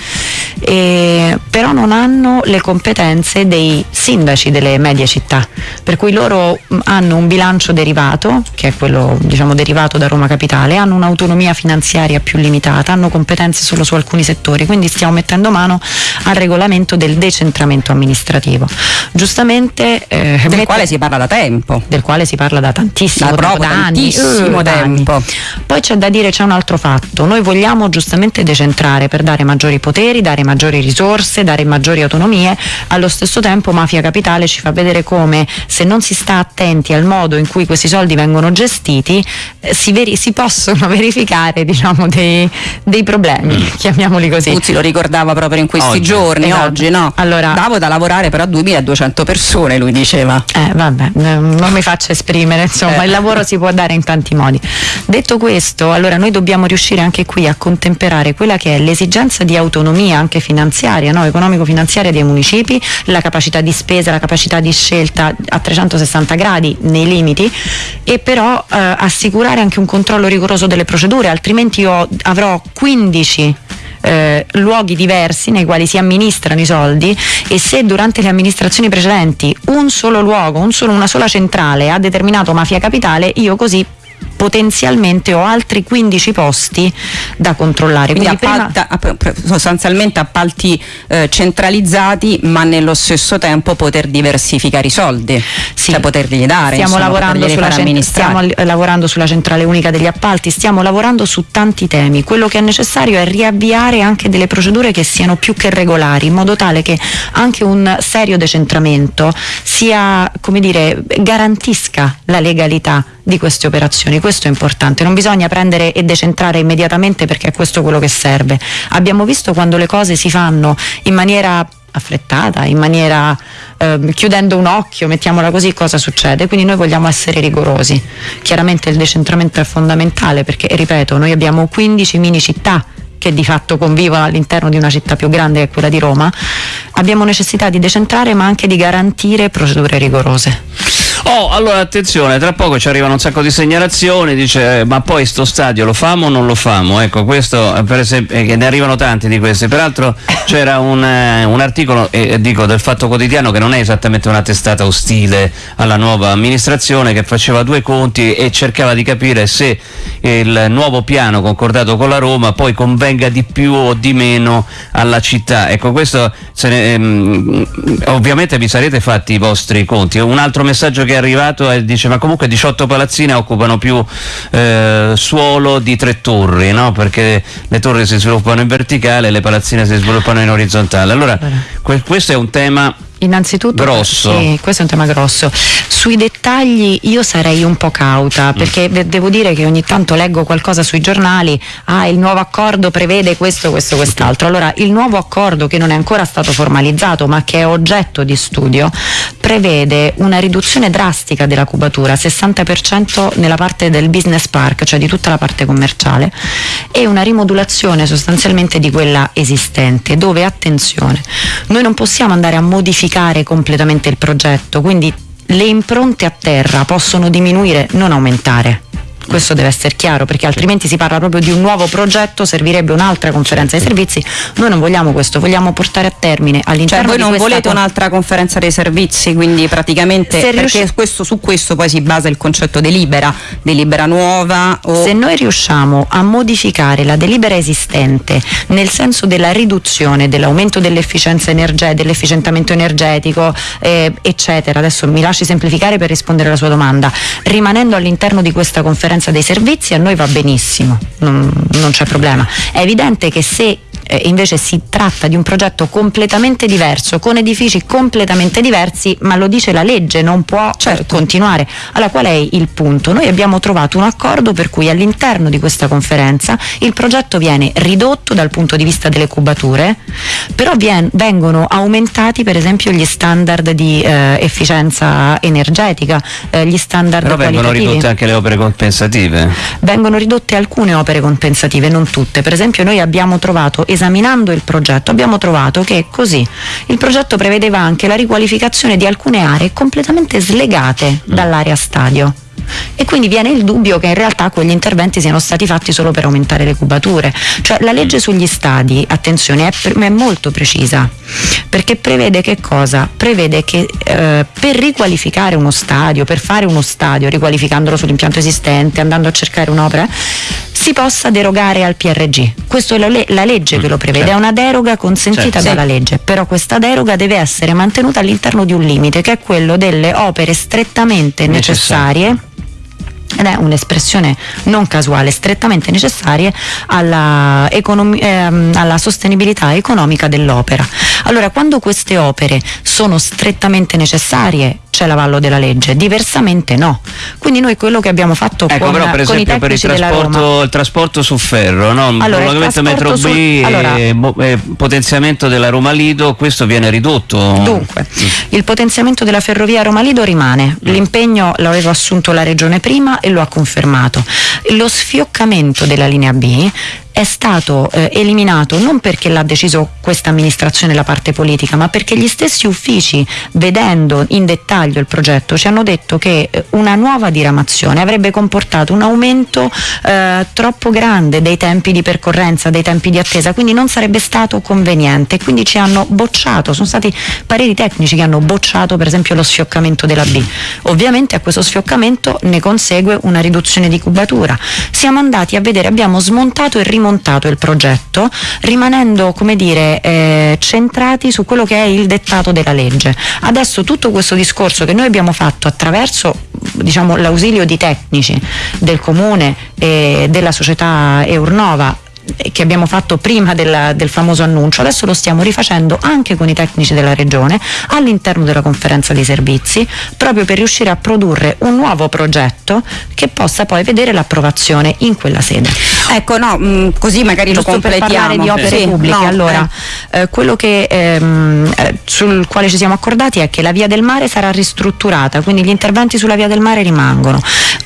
C: e- però non hanno le competenze dei sindaci delle medie città, per cui loro mh, hanno un bilancio derivato, che è quello diciamo derivato da Roma Capitale, hanno un'autonomia finanziaria più limitata, hanno competenze solo su alcuni settori, quindi stiamo mettendo mano al regolamento del decentramento amministrativo. Giustamente eh,
D: del
C: mette-
D: quale si parla da tempo.
C: del quale si parla da tantissimo
D: Da
C: tempo, da
D: tantissimo
C: eh, anni.
D: tempo.
C: Poi c'è da dire c'è un altro fatto, noi vogliamo giustamente decentrare per dare maggiori poteri, dare maggiori risorse, dare maggiori autonomie, allo stesso tempo Mafia Capitale ci fa vedere come se non si sta attenti al modo in cui questi soldi vengono gestiti eh, si, veri- si possono verificare diciamo, dei, dei problemi, chiamiamoli così.
D: Tuzzi lo ricordava proprio in questi
B: Oggi.
D: giorni,
C: Esatto.
D: oggi no?
C: Allora-
D: Davo da lavorare però a 2200 persone, lui diceva.
C: Eh, vabbè, eh, non mi faccio esprimere, insomma,
D: Eh.
C: il lavoro si può dare in tanti modi. Detto questo, allora noi dobbiamo riuscire anche qui a contemperare quella che è l'esigenza di autonomia anche finanziaria, no? economico-finanziaria dei municipi, la capacità di spesa, la capacità di scelta a 360 gradi nei limiti e però eh, assicurare anche un controllo rigoroso delle procedure, altrimenti io avrò 15 eh, luoghi diversi nei quali si amministrano i soldi e se durante le amministrazioni precedenti un solo luogo, un solo- una sola centrale ha determinato mafia capitale, io così potenzialmente ho altri 15 posti da controllare.
D: Quindi
C: Quindi
D: appalta- app- sostanzialmente appalti eh, centralizzati, ma nello stesso tempo poter diversificare i soldi,
C: Sì.
D: cioè poterli dare.
C: Stiamo,
D: insomma,
C: lavorando sulla stiamo lavorando sulla centrale unica degli appalti, stiamo lavorando su tanti temi. Quello che è necessario è riavviare anche delle procedure che siano più che regolari, in modo tale che anche un serio decentramento sia, come dire, garantisca la legalità di queste operazioni. Questo è importante, non bisogna prendere e decentrare immediatamente perché è questo quello che serve. Abbiamo visto quando le cose si fanno in maniera affrettata, in maniera ehm, chiudendo un occhio, mettiamola così, cosa succede? Quindi noi vogliamo essere rigorosi. Chiaramente il decentramento è fondamentale perché, ripeto, noi abbiamo 15 mini città che di fatto convivono all'interno di una città più grande che è quella di Roma, abbiamo necessità di decentrare ma anche di garantire procedure rigorose.
B: Oh, allora attenzione, tra poco ci arrivano un sacco di segnalazioni, dice eh, ma poi sto stadio lo famo o non lo famo? Ecco, questo eh, per esempio, eh, ne arrivano tanti di questi, peraltro c'era un, eh, un articolo, eh, dico, del Fatto Quotidiano che non è esattamente una testata ostile alla nuova amministrazione, che faceva due conti e cercava di capire se il nuovo piano concordato con la Roma poi convenga di più o di meno alla città. Ecco, questo ne- ehm, ovviamente vi sarete fatti i vostri conti. Un altro messaggio che è arrivato è, dice ma comunque 18 palazzine occupano più eh, suolo di tre torri, no? perché le torri si sviluppano in verticale e le palazzine si sviluppano in orizzontale. Allora, que- questo è un tema
C: Innanzitutto,
B: Grosso.
C: Sì, questo è un tema grosso. Sui dettagli io sarei un po' cauta
B: Mm.
C: perché de- devo dire che ogni tanto leggo qualcosa sui giornali, ah il nuovo accordo prevede questo, questo, quest'altro. Allora il nuovo accordo che non è ancora stato formalizzato ma che è oggetto di studio prevede una riduzione drastica della cubatura, 60% nella parte del business park, cioè di tutta la parte commerciale e una rimodulazione sostanzialmente di quella esistente dove attenzione noi non possiamo andare a modificare completamente il progetto. Quindi le impronte a terra possono diminuire non aumentare questo deve essere chiaro perché altrimenti si parla proprio di un nuovo progetto, servirebbe un'altra conferenza dei servizi. Noi non vogliamo questo, vogliamo portare a termine
D: Cioè
C: all'interno
D: voi
C: di
D: non volete
C: con-
D: un'altra conferenza dei servizi, quindi praticamente
C: Se
D: perché
C: riusci-
D: questo- su questo poi si basa il concetto delibera, delibera nuova o
C: Se noi riusciamo a modificare la delibera esistente nel senso della riduzione, dell'aumento dell'efficienza energetica, dell'efficientamento energetico, eh, eccetera, adesso mi lasci semplificare per rispondere alla sua domanda, rimanendo all'interno di questa conferenza dei servizi a noi va benissimo, non, non c'è problema. È evidente che se eh, invece si tratta di un progetto completamente diverso, con edifici completamente diversi, ma lo dice la legge, non può eh, continuare. Allora qual è il punto? Noi abbiamo trovato un accordo per cui all'interno di questa conferenza il progetto viene ridotto dal punto di vista delle cubature, però vien- vengono aumentati per esempio gli standard di eh, efficienza energetica, eh, gli standard
B: Però vengono ridotte anche le opere compensative.
C: vengono ridotte alcune opere compensative, non tutte. Per esempio noi abbiamo trovato, esaminando il progetto, abbiamo trovato che così il progetto prevedeva anche la riqualificazione di alcune aree completamente slegate dall'area stadio. E quindi viene il dubbio che in realtà quegli interventi siano stati fatti solo per aumentare le cubature. Cioè la legge sugli stadi, attenzione, è, pre- è molto precisa, perché prevede che cosa? Prevede che eh, per riqualificare uno stadio, per fare uno stadio, riqualificandolo sull'impianto esistente, andando a cercare un'opera, si possa derogare al PRG. Questa è la, le- la legge che lo prevede,
B: certo.
C: è una deroga consentita
B: Certo, sì.
C: dalla legge, però questa deroga deve essere mantenuta all'interno di un limite che è quello delle opere strettamente
B: Necessarie.
C: necessarie ed è un'espressione non casuale, strettamente necessarie alla, economi- ehm, alla sostenibilità economica dell'opera. Allora, quando queste opere sono strettamente necessarie, c'è l'avallo della legge, diversamente no. Quindi noi quello che abbiamo fatto
B: Ecco,
C: con,
B: però per esempio per il
C: Roma
B: trasporto, il trasporto su ferro, no?
C: Allora, il
B: prolungamento metro B e
C: sul- allora-
B: e potenziamento della Roma Lido, questo viene ridotto.
C: Dunque, il potenziamento della ferrovia Roma-Lido rimane, l'impegno l'aveva assunto la Regione prima e lo ha confermato. Lo sfioccamento della linea B è stato eh, eliminato non perché l'ha deciso questa amministrazione la parte politica, ma perché gli stessi uffici, vedendo in dettaglio il progetto, ci hanno detto che eh, una nuova diramazione avrebbe comportato un aumento eh, troppo grande dei tempi di percorrenza, dei tempi di attesa, quindi non sarebbe stato conveniente. Quindi ci hanno bocciato, sono stati pareri tecnici che hanno bocciato per esempio lo sfioccamento della B. Ovviamente a questo sfioccamento ne consegue una riduzione di cubatura. Siamo andati a vedere, abbiamo smontato e rimontato il progetto, rimanendo, come dire, eh, centrati su quello che è il dettato della legge. Adesso tutto questo discorso che noi abbiamo fatto attraverso diciamo, l'ausilio di tecnici del comune e della società Eurnova che abbiamo fatto prima della- del famoso annuncio, adesso lo stiamo rifacendo anche con i tecnici della regione all'interno della conferenza dei servizi, proprio per riuscire a produrre un nuovo progetto che possa poi vedere l'approvazione in quella sede.
D: Ecco, no, mh, così magari
C: Giusto
D: lo
C: per
D: completiamo.
C: parlare di opere
D: Sì,
C: pubbliche,
D: no,
C: allora eh, quello che, ehm, eh, sul quale ci siamo accordati è che la via del mare sarà ristrutturata, quindi gli interventi sulla via del mare rimangono.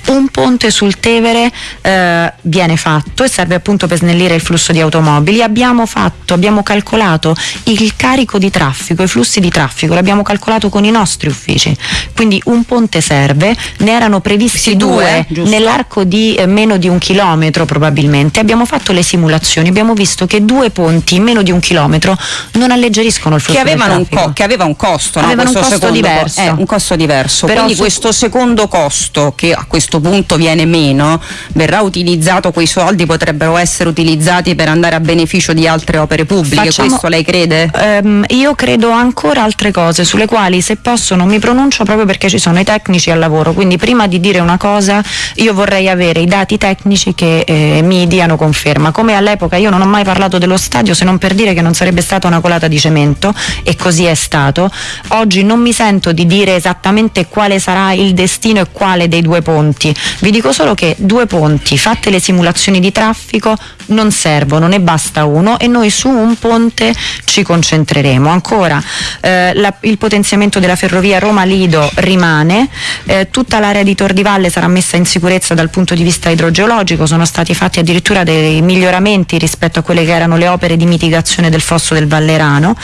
C: Un ponte sul Tevere eh, viene fatto e serve appunto per snellire il flusso di automobili. Abbiamo fatto, abbiamo calcolato il carico di traffico, i flussi di traffico, l'abbiamo calcolato con i nostri uffici. Quindi un ponte serve, ne erano previsti
D: Sì, due,
C: due nell'arco di eh, meno di un chilometro probabilmente. Abbiamo fatto le simulazioni, abbiamo visto che due ponti in meno di un chilometro non alleggeriscono il flusso
D: un
C: traffico.
D: co- che aveva un costo, no?
C: Avevano un costo diverso.
D: eh, un costo diverso.
C: Però
D: Quindi
C: su-
D: questo secondo costo, che a questo punto viene meno, verrà utilizzato, quei soldi potrebbero essere utilizzati per andare a beneficio di altre opere pubbliche.
C: Facciamo-
D: Questo lei crede?
C: Ehm, io credo ancora altre cose sulle quali se posso non mi pronuncio proprio perché ci sono i tecnici al lavoro, quindi prima di dire una cosa io vorrei avere i dati tecnici che eh, mi diano conferma. Come all'epoca io non ho mai parlato dello stadio se non per dire che non sarebbe stata una colata di cemento e così è stato. Oggi non mi sento di dire esattamente quale sarà il destino e quale dei due ponti. Vi dico solo che due ponti, fatte le simulazioni di traffico, non servono, ne basta uno e noi su un ponte ci concentreremo. Ancora eh, la- il potenziamento della ferrovia Roma-Lido rimane, eh, tutta l'area di Tor di Valle sarà messa in sicurezza dal punto di vista idrogeologico, sono stati fatti addirittura dei miglioramenti rispetto a quelle che erano le opere di mitigazione del fosso del Vallerano.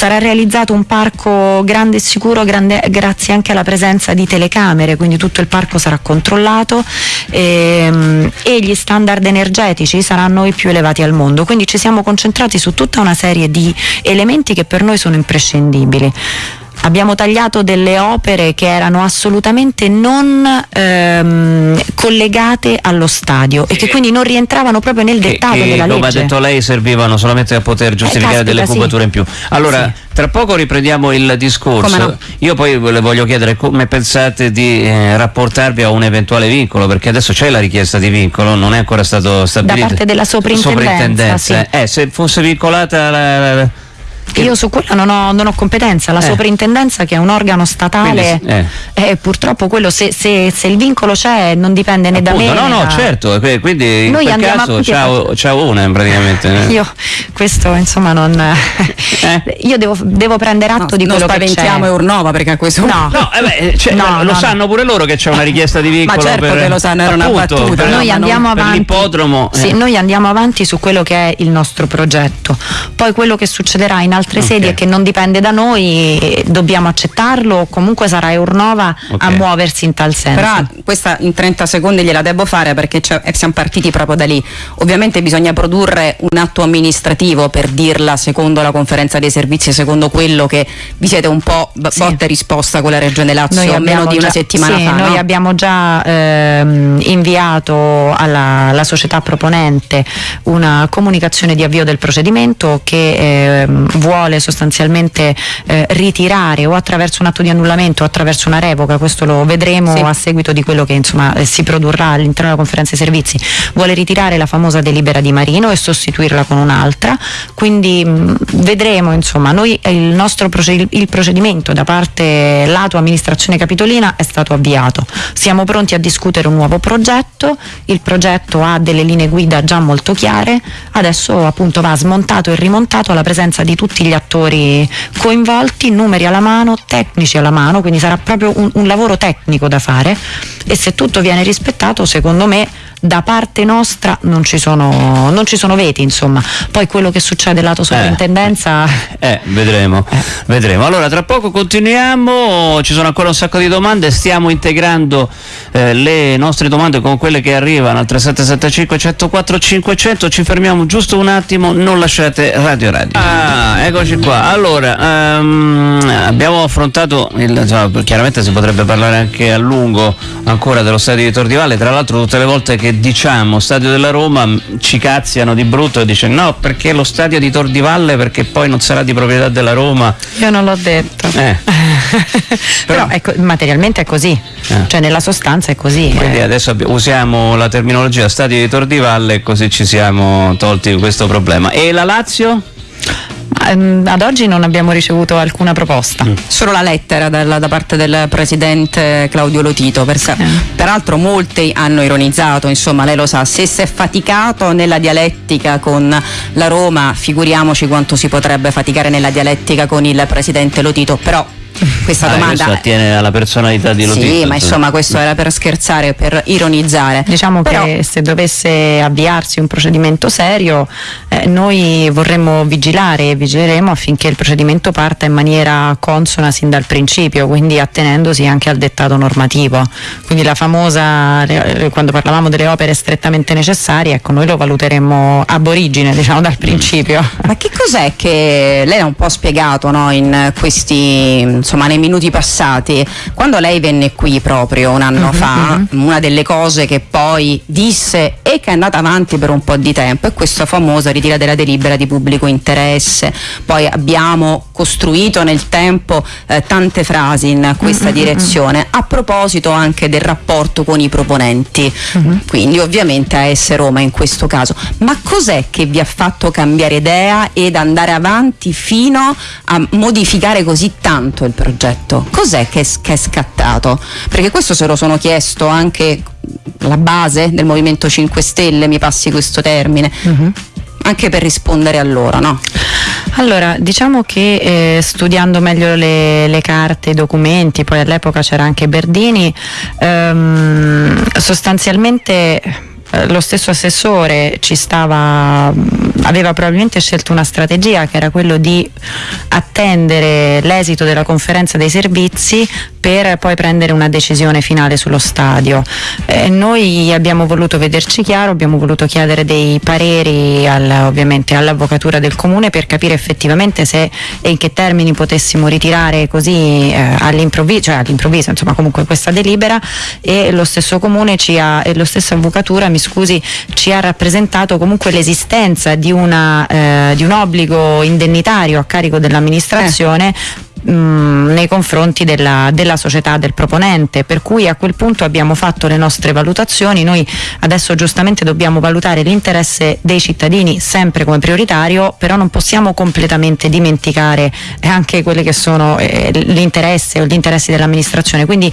C: Sarà realizzato un parco grande e sicuro grande, grazie anche alla presenza di telecamere, quindi tutto il parco sarà controllato ehm, e gli standard energetici saranno i più elevati al mondo. Quindi ci siamo concentrati su tutta una serie di elementi che per noi sono imprescindibili abbiamo tagliato delle opere che erano assolutamente non ehm, collegate allo stadio e che quindi non rientravano proprio nel dettaglio della
B: come
C: legge.
B: ha detto lei servivano solamente a poter giustificare
C: caspita,
B: delle
C: sì.
B: cubature in più. Allora, tra poco riprendiamo il discorso.
D: Come no?
B: Io poi le voglio chiedere come pensate di eh, rapportarvi a un eventuale vincolo, perché adesso c'è la richiesta di vincolo, non è ancora stato stabilito.
C: parte della soprintendenza, sì.
B: Eh, se fosse vincolata la, la-
C: Io su quello non ho, non ho competenza, la
B: Eh.
C: soprintendenza che è un organo statale,
B: Quindi,
C: eh, purtroppo quello se, se- se il vincolo c'è non dipende né da me.
B: Appunto, no, no,
C: da-
B: certo, quindi in
C: Noi
B: quel caso ciao, ciao una praticamente. eh.
C: Io questo insomma non.
B: Eh?
C: Io devo, devo prendere atto
D: No,
C: di
D: non
C: quello che c'è.
D: spaventiamo Eurnova perché a questo
C: No.
B: No, eh beh, cioè,
C: No,
B: lo
C: no,
B: sanno pure loro che c'è una richiesta di vincolo.
D: certo
B: per,
D: che lo sanno, era una
B: appunto,
D: battuta,
B: per-
D: no,
C: noi
D: ma
C: andiamo
B: non- per
C: avanti.
B: l'ippodromo.
C: Sì,
B: eh.
C: noi andiamo avanti su quello che è il nostro progetto. Poi quello che succederà in altre
B: Ok.
C: sedi e che non dipende da noi, dobbiamo accettarlo, o comunque sarà Eurnova
B: Ok.
C: a muoversi in tal senso.
D: Però questa in 30 secondi gliela devo fare perché eh, siamo partiti proprio da lì. Ovviamente bisogna produrre un atto amministrativo per dirla secondo la conferenza dei servizi, secondo quello che vi siete un po' b-
C: Sì.
D: botta e risposta con la Regione Lazio
C: Noi
D: meno di una
C: già-
D: settimana
C: sì,
D: fa.
C: Noi
D: no?
C: abbiamo già ehm, inviato alla, alla società proponente una comunicazione di avvio del procedimento che ehm, vuole sostanzialmente eh, ritirare o attraverso un atto di annullamento o attraverso una revoca, questo lo vedremo
D: Sì.
C: a seguito di quello che insomma, eh, si produrrà all'interno della conferenza dei servizi, vuole ritirare la famosa delibera di Marino e sostituirla con un'altra, quindi mh, vedremo insomma, noi eh, il nostro proced- il procedimento da parte lato amministrazione capitolina è stato avviato, siamo pronti a discutere un nuovo progetto, il progetto ha delle linee guida già molto chiare, adesso appunto va smontato e rimontato alla presenza di tutti gli attori coinvolti, numeri alla mano, tecnici alla mano, quindi sarà proprio un, un lavoro tecnico da fare e se tutto viene rispettato secondo me da parte nostra non ci sono, non ci sono veti insomma, poi quello che succede lato soprintendenza...
B: Eh, vedremo, vedremo. Allora, tra poco continuiamo, ci sono ancora un sacco di domande, stiamo integrando eh, le nostre domande con quelle che arrivano al 3775 104 500, ci fermiamo giusto un attimo, non lasciate Radio Radio. Ah, eccoci qua. Allora, ehm, abbiamo affrontato, il, insomma, chiaramente si potrebbe parlare anche a lungo ancora dello stadio di Tor di Valle, tra l'altro tutte le volte che diciamo stadio della Roma ci cazziano di brutto e dice no perché lo stadio di Tor di Valle perché poi non sarà di proprietà della Roma.
C: Io non l'ho detto.
B: Eh.
C: Però ecco, materialmente è così,
B: Eh.
C: cioè nella sostanza è così.
B: Quindi
C: eh.
B: adesso usiamo la terminologia stadio di Tor di Valle e così ci siamo tolti questo problema. E la Lazio?
C: Ehm, Ad oggi non abbiamo ricevuto alcuna proposta.
B: Mm.
D: Solo la lettera dal- da parte del presidente Claudio Lotito, perché peraltro molti hanno ironizzato, insomma lei lo sa, se si è faticato nella dialettica con la Roma, figuriamoci quanto si potrebbe faticare nella dialettica con il presidente Lotito, però questa
B: Ah,
D: domanda...
B: questo attiene alla personalità di Lotito.
D: Sì, ma insomma questo era per scherzare, per ironizzare.
C: Diciamo
D: Però-
C: che se dovesse avviarsi un procedimento serio, eh, noi vorremmo vigilare e vigileremo affinché il procedimento parta in maniera consona sin dal principio, quindi attenendosi anche al dettato normativo. Quindi la famosa, quando parlavamo delle opere strettamente necessarie, ecco, noi lo valuteremmo ab origine, diciamo dal principio.
D: Ma che cos'è che lei ha un po' spiegato no, in questi, insomma, nei minuti passati? Quando lei venne qui proprio un anno fa, una delle cose che poi disse e che è andata avanti per un po' di tempo è questa famosa ritira della delibera di pubblico interesse. Poi abbiamo costruito nel tempo eh, tante frasi in questa direzione, a proposito anche del rapporto con i proponenti, quindi ovviamente AS Roma in questo caso. Ma cos'è che vi ha fatto cambiare idea ed andare avanti fino a modificare così tanto il progetto? Cos'è che, è- che è scattato? Perché questo se lo sono chiesto anche la base del Movimento 5 Stelle, mi passi questo termine, anche per rispondere a loro, no?
C: Allora, diciamo che eh, studiando meglio le, le carte, i documenti, poi all'epoca c'era anche Berdini, ehm, sostanzialmente lo stesso assessore stava, aveva probabilmente scelto una strategia che era quello di attendere l'esito della conferenza dei servizi per poi prendere una decisione finale sullo stadio. Eh, noi abbiamo voluto vederci chiaro, abbiamo voluto chiedere dei pareri al, ovviamente all'avvocatura del comune per capire effettivamente se e in che termini potessimo ritirare così eh, all'improvviso, cioè all'improvviso, insomma comunque questa delibera e lo stesso comune ci ha, e lo stesso avvocatura, mi scusi, ci ha rappresentato comunque l'esistenza di, una, eh, di un obbligo indennitario a carico dell'amministrazione eh mh, nei confronti della, della, società del proponente, per cui a quel punto abbiamo fatto le nostre valutazioni, noi adesso giustamente dobbiamo valutare l'interesse dei cittadini sempre come prioritario, però non possiamo completamente dimenticare anche quelli che sono eh, l'interesse o gli interessi dell'amministrazione, quindi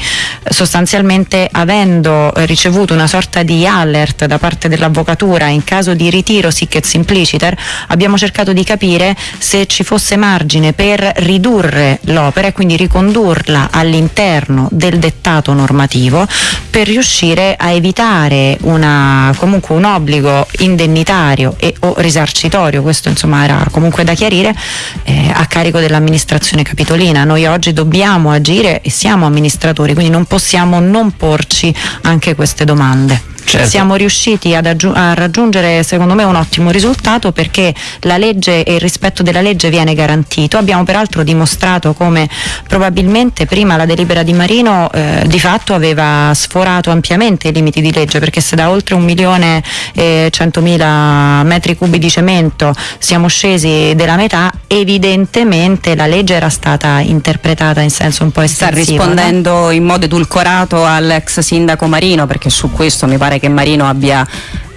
C: sostanzialmente avendo ricevuto una sorta di alert da parte dell'avvocatura in caso di ritiro sic et simpliciter, abbiamo cercato di capire se ci fosse margine per ridurre l'opera e quindi ricondurla all'interno del dettato normativo per riuscire a evitare una, comunque un obbligo indennitario e o risarcitorio, questo insomma era comunque da chiarire, eh, a carico dell'amministrazione capitolina. Noi oggi dobbiamo agire e siamo amministratori, quindi non possiamo non porci anche queste domande. Certo. Siamo riusciti a raggiungere secondo me un ottimo risultato perché la legge e il rispetto della legge viene garantito. Abbiamo peraltro dimostrato come probabilmente prima la delibera di Marino eh, di fatto aveva sforato ampiamente i limiti di legge perché se da oltre un milione e centomila metri cubi di cemento siamo scesi della metà, evidentemente la legge era stata interpretata in senso un po' estensivo.
D: Sta rispondendo no? in modo edulcorato all'ex sindaco Marino perché su questo mi pare che Marino abbia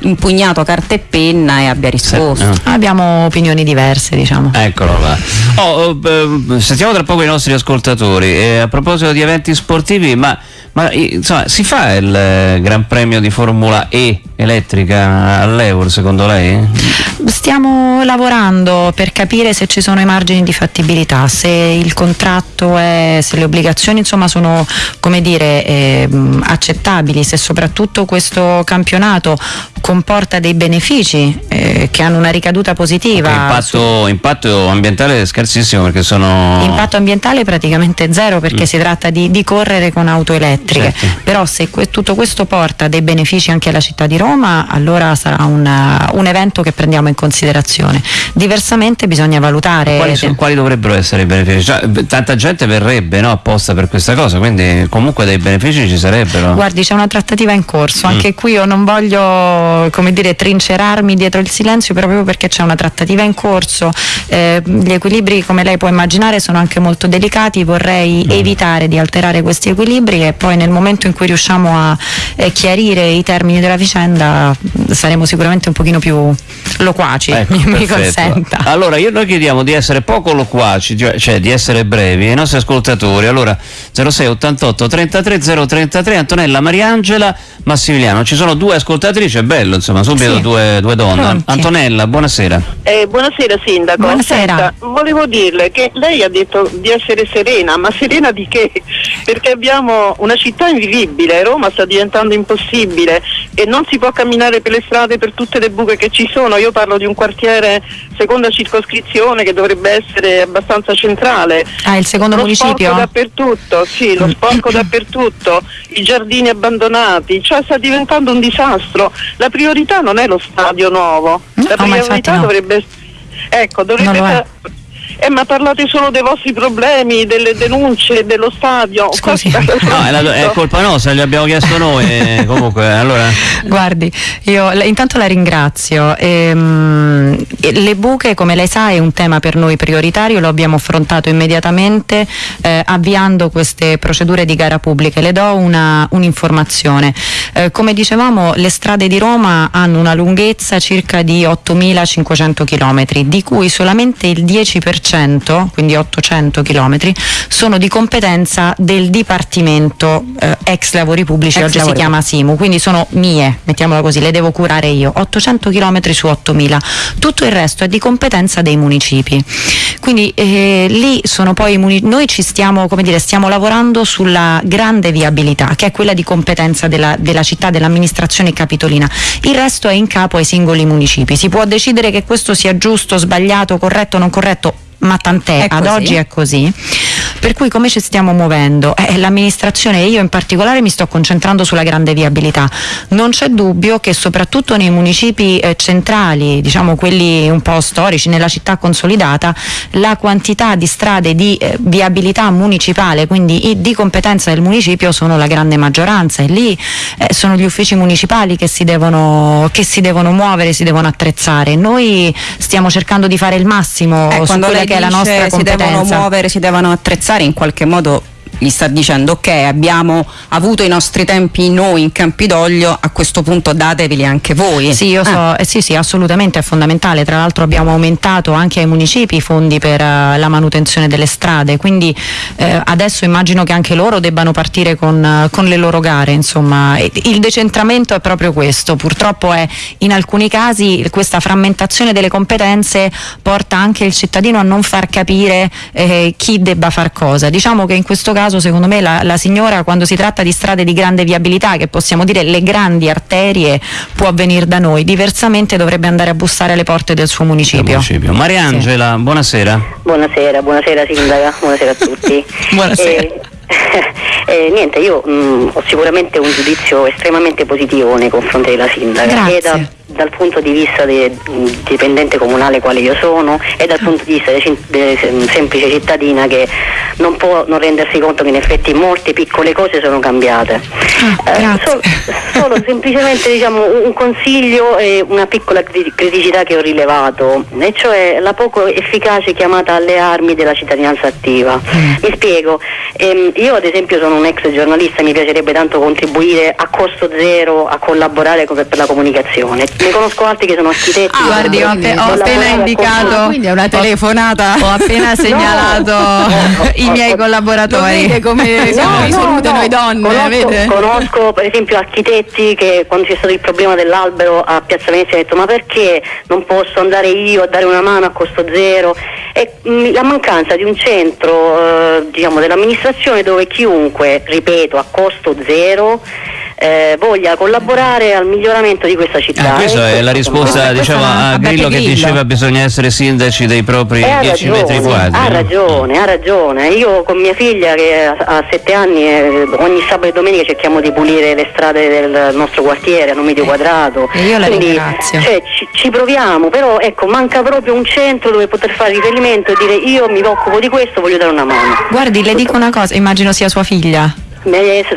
D: impugnato carta e penna e abbia risposto.
C: Sì, no. Abbiamo opinioni diverse, diciamo.
B: Eccolo là. Oh, eh, sentiamo tra poco i nostri ascoltatori. Eh, a proposito di eventi sportivi, ma, ma insomma, si fa il eh, Gran Premio di Formula E elettrica all'Eur secondo lei?
C: Stiamo lavorando per capire se ci sono i margini di fattibilità, se il contratto è, se le obbligazioni insomma sono come dire eh, accettabili, se soprattutto questo campionato comporta dei benefici eh, che hanno una ricaduta positiva.
B: Okay, impatto, impatto, ambientale scarsissimo perché sono...
C: Impatto ambientale praticamente zero perché mm. si tratta di, di, correre con auto elettriche, certo. però se que tutto questo porta dei benefici anche alla città di Roma allora sarà una, un evento che prendiamo in considerazione. Diversamente bisogna valutare...
B: Quali, sono, quali dovrebbero essere i benefici? Cioè, tanta gente verrebbe no, apposta per questa cosa, quindi comunque dei benefici ci sarebbero.
C: Guardi c'è una trattativa in corso, mm. anche qui io non voglio come dire, trincerarmi dietro il silenzio proprio perché c'è una trattativa in corso. Eh, gli equilibri, come lei può immaginare, sono anche molto delicati. Vorrei mm. evitare di alterare questi equilibri e poi nel momento in cui riusciamo a eh, chiarire i termini della vicenda saremo sicuramente un pochino più loquaci, ecco, mi, mi consenta.
B: Allora, io, noi chiediamo di essere poco loquaci, cioè, cioè di essere brevi ai nostri ascoltatori. Allora, 06 88 33 033 Antonella Mariangela Massimiliano. Ci sono due ascoltatrici, è bello, insomma, subito sì. due, due, donne. Pronti. Antonella, buonasera.
E: Eh, buonasera Sindaco.
C: Buonasera. Senta,
E: volevo dirle che lei ha detto di essere serena, ma serena di che? Perché abbiamo una città invivibile, Roma sta diventando impossibile e non si può camminare per le strade per tutte le buche che ci sono. Io parlo di un quartiere seconda circoscrizione che dovrebbe essere abbastanza centrale.
C: Ah, il secondo
E: lo
C: municipio?
E: Sporco dappertutto, sì, lo sporco dappertutto, i giardini abbandonati, cioè sta diventando un disastro. La priorità non è lo stadio nuovo, la
C: no,
E: priorità
C: no.
E: dovrebbe ecco, dovrebbe eh, ma parlate solo dei vostri problemi, delle denunce, dello stadio.
C: Scusi.
B: No, è, la, è, colpa nostra, gli abbiamo chiesto noi. Eh, comunque, allora.
C: Guardi, io intanto la ringrazio. Ehm, le buche, come lei sa, è un tema per noi prioritario, lo abbiamo affrontato immediatamente eh, avviando queste procedure di gara pubbliche. Le do un'informazione. Un eh, come dicevamo, le strade di Roma hanno una lunghezza circa di 8.500 km, di cui solamente il 10% 100, quindi 800 km, sono di competenza del Dipartimento eh, ex lavori pubblici,
D: Ex
C: oggi
D: lavori
C: si chiama SIMU, quindi sono mie, mettiamola così, le devo curare io, 800 km su 8000. Tutto il resto è di competenza dei municipi. Quindi eh, lì sono poi noi ci stiamo, come dire, stiamo lavorando sulla grande viabilità, che è quella di competenza della, della città, dell'amministrazione capitolina. Il resto è in capo ai singoli municipi. Si può decidere che questo sia giusto, sbagliato, corretto, non corretto, ma tant'è, ad oggi è così. Per cui come ci stiamo muovendo? Eh, l'amministrazione e io in particolare mi sto concentrando sulla grande viabilità. Non c'è dubbio che soprattutto nei municipi eh, centrali, diciamo quelli un po' storici, nella città consolidata, la quantità di strade di eh, viabilità municipale, quindi di competenza del municipio, sono la grande maggioranza e lì eh, sono gli uffici municipali che si, devono, che si devono muovere, si devono attrezzare. Noi stiamo cercando di fare il massimo
D: Eh,
C: su quella che è la nostra
D: si
C: competenza.
D: devono muovere, si devono attrezzare, in qualche modo gli sta dicendo ok abbiamo avuto i nostri tempi noi in Campidoglio a questo punto dateveli anche voi
C: Sì, io so, eh, sì, sì, assolutamente è fondamentale. Tra l'altro abbiamo aumentato anche ai municipi i fondi per eh, la manutenzione delle strade, quindi eh, adesso immagino che anche loro debbano partire con, eh, con le loro gare. Insomma, il decentramento è proprio questo. Purtroppo è in alcuni casi questa frammentazione delle competenze porta anche il cittadino a non far capire eh, chi debba far cosa. Diciamo che in questo caso, secondo me, la, la signora, quando si tratta di strade di grande viabilità, che possiamo dire le grandi arterie, può venire da noi. Diversamente dovrebbe andare a bussare alle porte del suo municipio.
B: Municipio. Mariangela, buonasera.
F: Buonasera, buonasera sindaca, buonasera a tutti.
C: Buonasera.
F: Eh, eh, niente, io mh, ho sicuramente un giudizio estremamente positivo nei confronti della sindaca.
C: Grazie.
F: E da- dal punto di vista del dipendente comunale quale io sono e dal punto di vista della semplice cittadina che non può non rendersi conto che in effetti molte piccole cose sono cambiate.
C: Ah,
F: Eh, solo, solo semplicemente diciamo, un consiglio e una piccola cri- criticità che ho rilevato, e cioè la poco efficace chiamata alle armi della cittadinanza attiva.
C: Mm.
F: Mi spiego, ehm, io ad esempio sono un ex giornalista, mi piacerebbe tanto contribuire a costo zero a collaborare per la comunicazione. Ne conosco altri che sono architetti.
C: Ah, guardi, ho, appe- ho appena indicato.
D: quindi è una telefonata
C: Ho appena segnalato
F: No.
C: i miei collaboratori.
D: vede come siamo risolute noi donne
F: conosco, conosco per esempio architetti che quando c'è stato il problema dell'albero a Piazza Venezia hanno detto ma perché non posso andare io a dare una mano a costo zero e mh, la mancanza di un centro eh, diciamo dell'amministrazione dove chiunque ripeto a costo zero eh, voglia collaborare al miglioramento di questa città
B: Ah, questa è la risposta diciamo, a
C: a Beppe
B: Grillo che
C: Grillo.
B: diceva bisogna essere sindaci dei propri
F: Eh, ha
B: 10 metri
F: ragione,
B: quadri.
F: ha ragione, ha ragione. Io con mia figlia che ha- ha sette anni eh, ogni sabato e domenica cerchiamo di pulire le strade del nostro quartiere a un metro quadrato.
C: E io la
F: Quindi,
C: ringrazio.
F: cioè, ci, ci proviamo, però ecco, manca proprio un centro dove poter fare riferimento e dire io mi occupo di questo, voglio dare una mano.
C: Guardi, le dico una cosa, immagino sia sua figlia.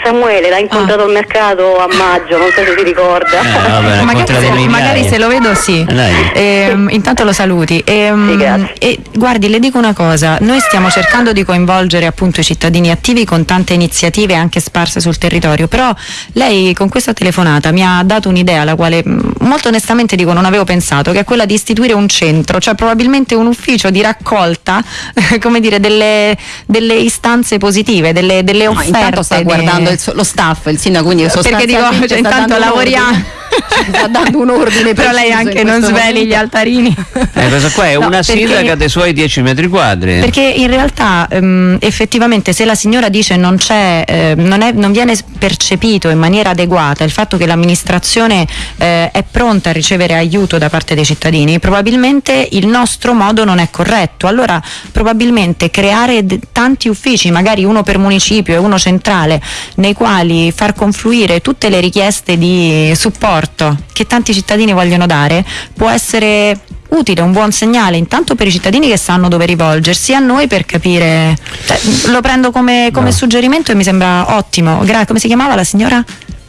F: Samuele l'ha incontrato
C: Ah.
F: al mercato a maggio, non so se si ricorda.
B: Eh, vabbè,
C: magari, se, magari se lo vedo sì.
B: Eh.
C: Ehm, intanto lo saluti. Ehm,
F: Sì, grazie.
C: e guardi, le dico una cosa, noi stiamo cercando di coinvolgere appunto i cittadini attivi con tante iniziative anche sparse sul territorio, però lei con questa telefonata mi ha dato un'idea alla quale mh, molto onestamente dico non avevo pensato, che è quella di istituire un centro, cioè probabilmente un ufficio di raccolta, come dire, delle, delle istanze positive, delle, delle
D: No,
C: offerte.
D: intanto sta guardando il lo staff, il sindaco, quindi
C: Perché dico,
D: sostanzialmente
C: cioè, intanto lavoriamo.
D: sta dando un ordine
C: Però lei anche non sveli
D: momento.
C: gli altarini.
B: Eh, questa qua è
C: No,
B: una
C: perché-
B: sindaca dei suoi 10 metri quadri.
C: Perché in realtà ehm, effettivamente se la signora dice non c'è, eh, non, è- non viene percepito in maniera adeguata il fatto che l'amministrazione eh, è pronta a ricevere aiuto da parte dei cittadini, probabilmente il nostro modo non è corretto. Allora probabilmente creare d- tanti uffici, magari uno per municipio e uno centrale, nei quali far confluire tutte le richieste di supporto che tanti cittadini vogliono dare, può essere utile, un buon segnale intanto per i cittadini che sanno dove rivolgersi, a noi per capire. cioè, lo prendo come, come
B: No.
C: suggerimento e mi sembra ottimo. Gra- come si chiamava la signora?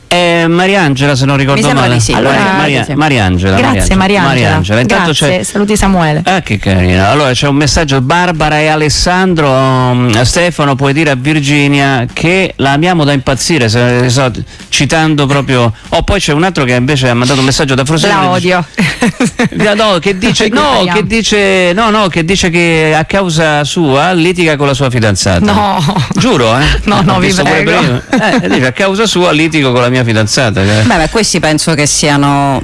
B: Eh, Mariangela, se non ricordo male.
D: sì.
B: Allora,
C: Ah,
B: Maria-
D: sì.
B: Mariangela.
C: Grazie Mariangela.
B: Intanto
C: Grazie, saluti Samuele.
B: Ah, che carino. Allora c'è un messaggio. Barbara e Alessandro. um, Stefano, puoi dire a Virginia che la amiamo da impazzire, se- so, citando proprio. Oh, poi c'è un altro che invece ha mandato un messaggio da Frosinone.
C: La odio.
B: No, che dice, no, che dice, no, no, che dice che a causa sua litiga con la sua fidanzata.
C: No.
B: Giuro, eh?
C: No, no, vi prego.
B: Eh, dice, a causa sua litigo con la mia fidanzata. cioè.
D: Beh, ma questi penso che siano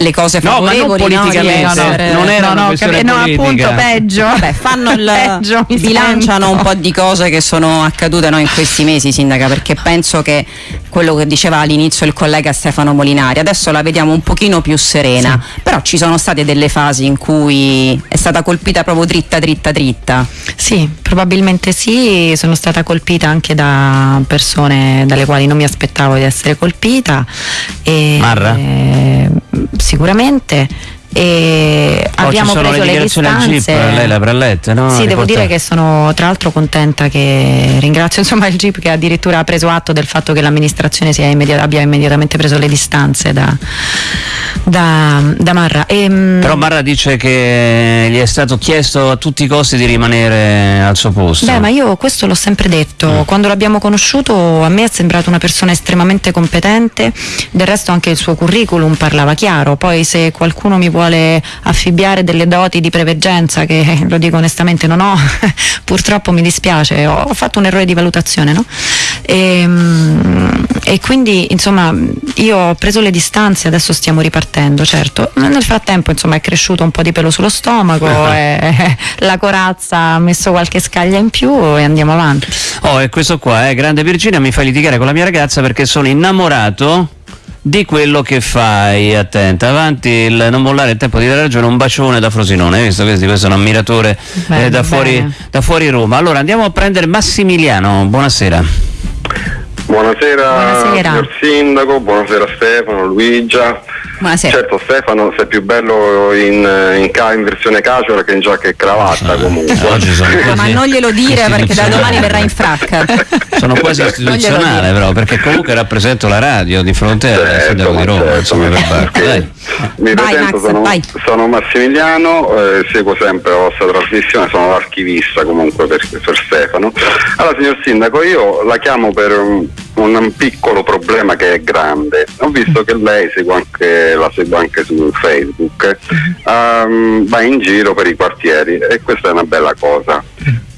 D: le cose
B: No, ma non
D: favorevoli no,
B: politicamente,
D: essere-
B: non era
C: no, no,
B: questione
C: capi- no, appunto peggio.
D: Vabbè, fanno il
C: Peggio,
D: bilanciano
C: sento.
D: un po' di cose che sono accadute no, in questi mesi, sindaca, perché penso che quello che diceva all'inizio il collega Stefano Molinari, adesso la vediamo un pochino più serena, però ci sono state delle fasi in cui è stata colpita proprio dritta dritta dritta.
C: Sì, probabilmente sì, sono stata colpita anche da persone dalle quali non mi aspettavo di essere colpita. E,
B: Marra?
C: eh, sicuramente. E
B: Oh,
C: abbiamo preso
B: le
C: le distanze.
B: GIP, lei le avrà lette, no?
C: Sì, devo dire che sono tra l'altro contenta che ringrazio insomma il GIP che addirittura ha preso atto del fatto che l'amministrazione sia immedi- abbia immediatamente preso le distanze da, da, da Marra. Ehm,
B: Però Marra dice che gli è stato chiesto a tutti i costi di rimanere al suo posto.
C: Beh, ma io questo l'ho sempre detto. Quando l'abbiamo conosciuto a me è sembrato una persona estremamente competente, del resto anche il suo curriculum parlava chiaro. Poi se qualcuno mi vuole affibbiare delle doti di preveggenza, che lo dico onestamente non ho, purtroppo mi dispiace, ho, fatto un errore di valutazione, no? E, e quindi insomma io ho preso le distanze, adesso stiamo ripartendo, certo. Nel frattempo insomma è cresciuto un po' di pelo sullo stomaco, e la corazza ha messo qualche scaglia in più e andiamo avanti.
B: Oh, e questo qua, eh, grande Virginia, mi fa litigare con la mia ragazza perché sono innamorato di quello che fai. Attenta, avanti, il non mollare il tempo di dare ragione, un bacione da Frosinone, hai visto? Questo, questo è un ammiratore eh,
C: Bene,
B: da, fuori, da fuori Roma. Allora andiamo a prendere Massimiliano, buonasera.
G: Buonasera,
C: Buonasera.
G: signor Sindaco, buonasera Stefano, Luigia.
D: Buonasera.
G: Certo Stefano sei più bello in, in, ca- in versione casual che in giacca e cravatta comunque.
B: Eh, oggi sono
D: Ma non glielo dire perché da domani verrà in fracca.
B: Sono quasi istituzionale però, perché comunque rappresento la radio di fronte al
G: Certo,
B: sindaco di Roma,
G: certo,
B: insomma, per. Dai.
G: Mi
D: Vai,
G: presento,
D: Max,
G: sono,
D: vai.
G: sono Massimiliano, eh, seguo sempre la vostra trasmissione, sono l'archivista comunque per, per Stefano. Allora signor Sindaco, io la chiamo per un, un piccolo problema che è grande. Ho visto che lei segue anche, la segue anche su Facebook, ehm, va in giro per i quartieri e questa è una bella cosa.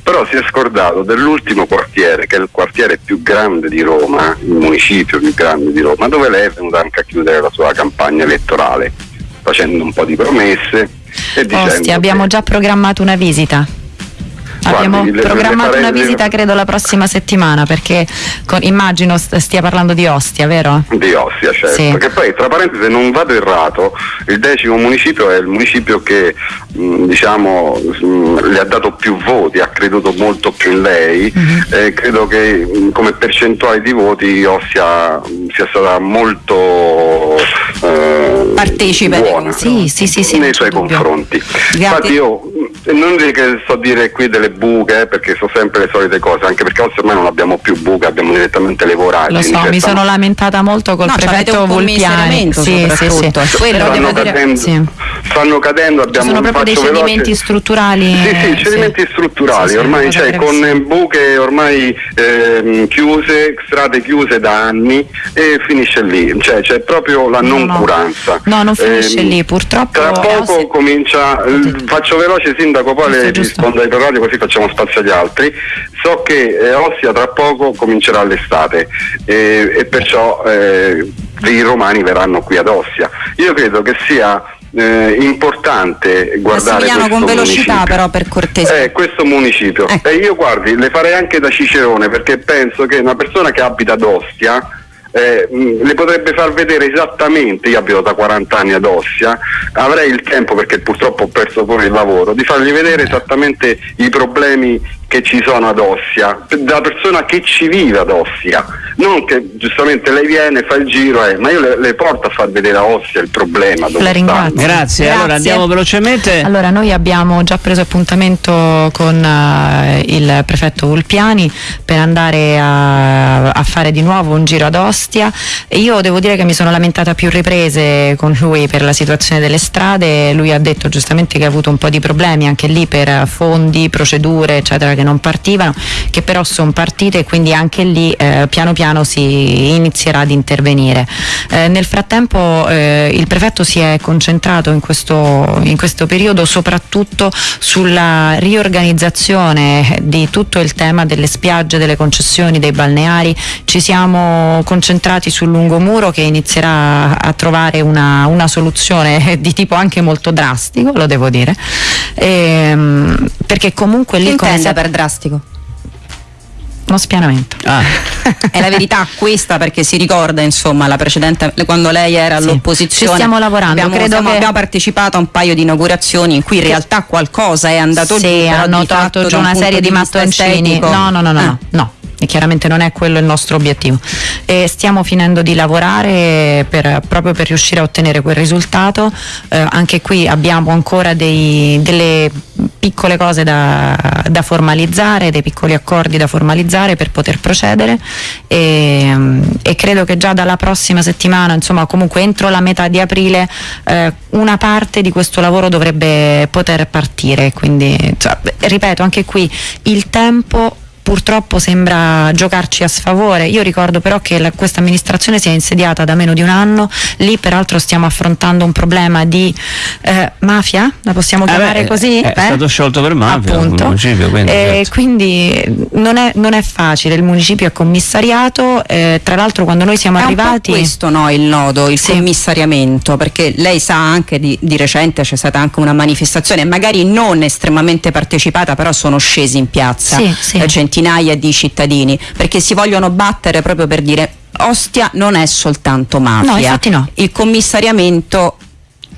G: Però si è scordato dell'ultimo quartiere, che è il quartiere più grande di Roma, il municipio più grande di Roma, dove lei è venuta anche a chiudere la sua campagna elettorale, facendo un po' di promesse e
C: Ostia, abbiamo già programmato una visita.
G: Guardi,
C: Abbiamo
G: le
C: programmato
G: farei-
C: una visita credo la prossima settimana perché con- immagino st- stia parlando di Ostia, vero?
G: Di Ostia, certo.
C: Sì.
G: Che poi, tra parentesi, se non vado errato, il decimo municipio è il municipio che mh, diciamo mh, le ha dato più voti, ha creduto molto più in lei.
C: Mhm.
G: e credo che mh, come percentuale di voti Ostia sia stata molto eh,
D: Partecipe nei
G: buona
C: Sì, sì, sì, sì, non
G: nei suoi
C: dubbio.
G: confronti.
D: Grazie.
G: Infatti io non dico che so dire qui delle buche, eh, perché sono sempre le solite cose, anche perché ormai non abbiamo più buche, abbiamo direttamente le voragini.
C: Lo so,
G: cioè,
C: mi sono lamentata molto col
D: No,
C: prefetto
D: commissariamento
C: Sì, sì, sì.
G: stanno,
C: devo dire
G: cadendo,
C: sì.
G: stanno cadendo,
C: Ci
G: abbiamo
C: sono proprio dei
G: faccio veloce-
C: cedimenti strutturali.
G: Sì,
C: eh,
G: sì, cedimenti strutturali,
C: Sì, sì,
G: ormai cioè, con buche ormai ehm, chiuse, strade chiuse da anni e finisce lì, cioè c'è proprio la
C: No, no.
G: Noncuranza.
C: No, non finisce
G: Ehm,
C: lì, purtroppo
G: Tra poco
C: ossi-
G: comincia, eh, faccio veloce sindaco, poi
C: Giusto,
G: le
C: giusto.
G: rispondo ai radio così facciamo spazio agli altri. So che eh, Ostia tra poco comincerà l'estate eh, e perciò eh, i romani verranno qui ad Ostia. Io credo che sia eh, importante guardare questo
D: con velocità
G: municipio.
D: però per cortesia.
G: Eh, questo municipio.
D: Ecco.
G: E io guardi, le farei anche da Cicerone perché penso che una persona che abita ad Ostia eh, mh, le potrebbe far vedere esattamente, io abito da 40 anni ad Ostia, avrei il tempo perché purtroppo ho perso pure il lavoro, di fargli vedere esattamente i problemi che ci sono ad Ossia, dalla persona che ci vive ad Ossia, non che giustamente lei viene, fa il giro, eh, ma io le, le, porto a far vedere a Ossia il problema.
C: La ringrazio.
B: Grazie. Grazie. allora andiamo velocemente.
C: Allora noi abbiamo già preso appuntamento con uh, il prefetto Ulpiani per andare a, a, fare di nuovo un giro ad Ostia e io devo dire che mi sono lamentata a più riprese con lui per la situazione delle strade, lui ha detto giustamente che ha avuto un po' di problemi anche lì per fondi, procedure eccetera che non partivano, che però sono partite e quindi anche lì eh, piano piano si inizierà ad intervenire. Eh, nel frattempo eh, il prefetto si è concentrato in questo, in questo periodo soprattutto sulla riorganizzazione di tutto il tema delle spiagge, delle concessioni, dei balneari, ci siamo concentrati sul lungomuro che inizierà a trovare una, una soluzione di tipo anche molto drastico, lo devo dire, ehm, perché comunque lì...
D: Per drastico?
C: uno spianamento.
D: Ah. è la verità questa perché si ricorda insomma la precedente quando lei era sì. all'opposizione.
C: Ci stiamo lavorando,
D: abbiamo,
C: credo
D: siamo,
C: che...
D: abbiamo partecipato a un paio di inaugurazioni in cui in realtà qualcosa è andato
C: sì,
D: giù.
C: hanno tolto giù una serie di mattoncini. No, no, no, no, ah. no. no e chiaramente non è quello il nostro obiettivo. E stiamo finendo di lavorare per, proprio per riuscire a ottenere quel risultato, eh, anche qui abbiamo ancora dei, delle piccole cose da, da, formalizzare, dei piccoli accordi da formalizzare per poter procedere. E, e, credo che già dalla prossima settimana, insomma comunque entro la metà di aprile, eh, una parte di questo lavoro dovrebbe poter partire, quindi cioè, ripeto anche qui il tempo purtroppo sembra giocarci a sfavore. Io ricordo però che questa amministrazione si è insediata da meno di un anno, lì peraltro stiamo affrontando un problema di eh, mafia, la possiamo chiamare
B: eh beh,
C: così?
B: È, è stato sciolto per mafia
C: Appunto.
B: municipio. Quindi,
C: eh, certo. quindi non, è, non, è, facile, il municipio è commissariato, eh, tra l'altro quando noi siamo
D: è
C: arrivati...
D: È questo no, il nodo, il sì. commissariamento, perché lei sa anche di, di recente c'è stata anche una manifestazione, magari non estremamente partecipata, però sono scesi in piazza.
C: Sì, sì
D: eh, centinaia di cittadini perché si vogliono battere proprio per dire Ostia non è soltanto mafia.
C: No, infatti no.
D: Il commissariamento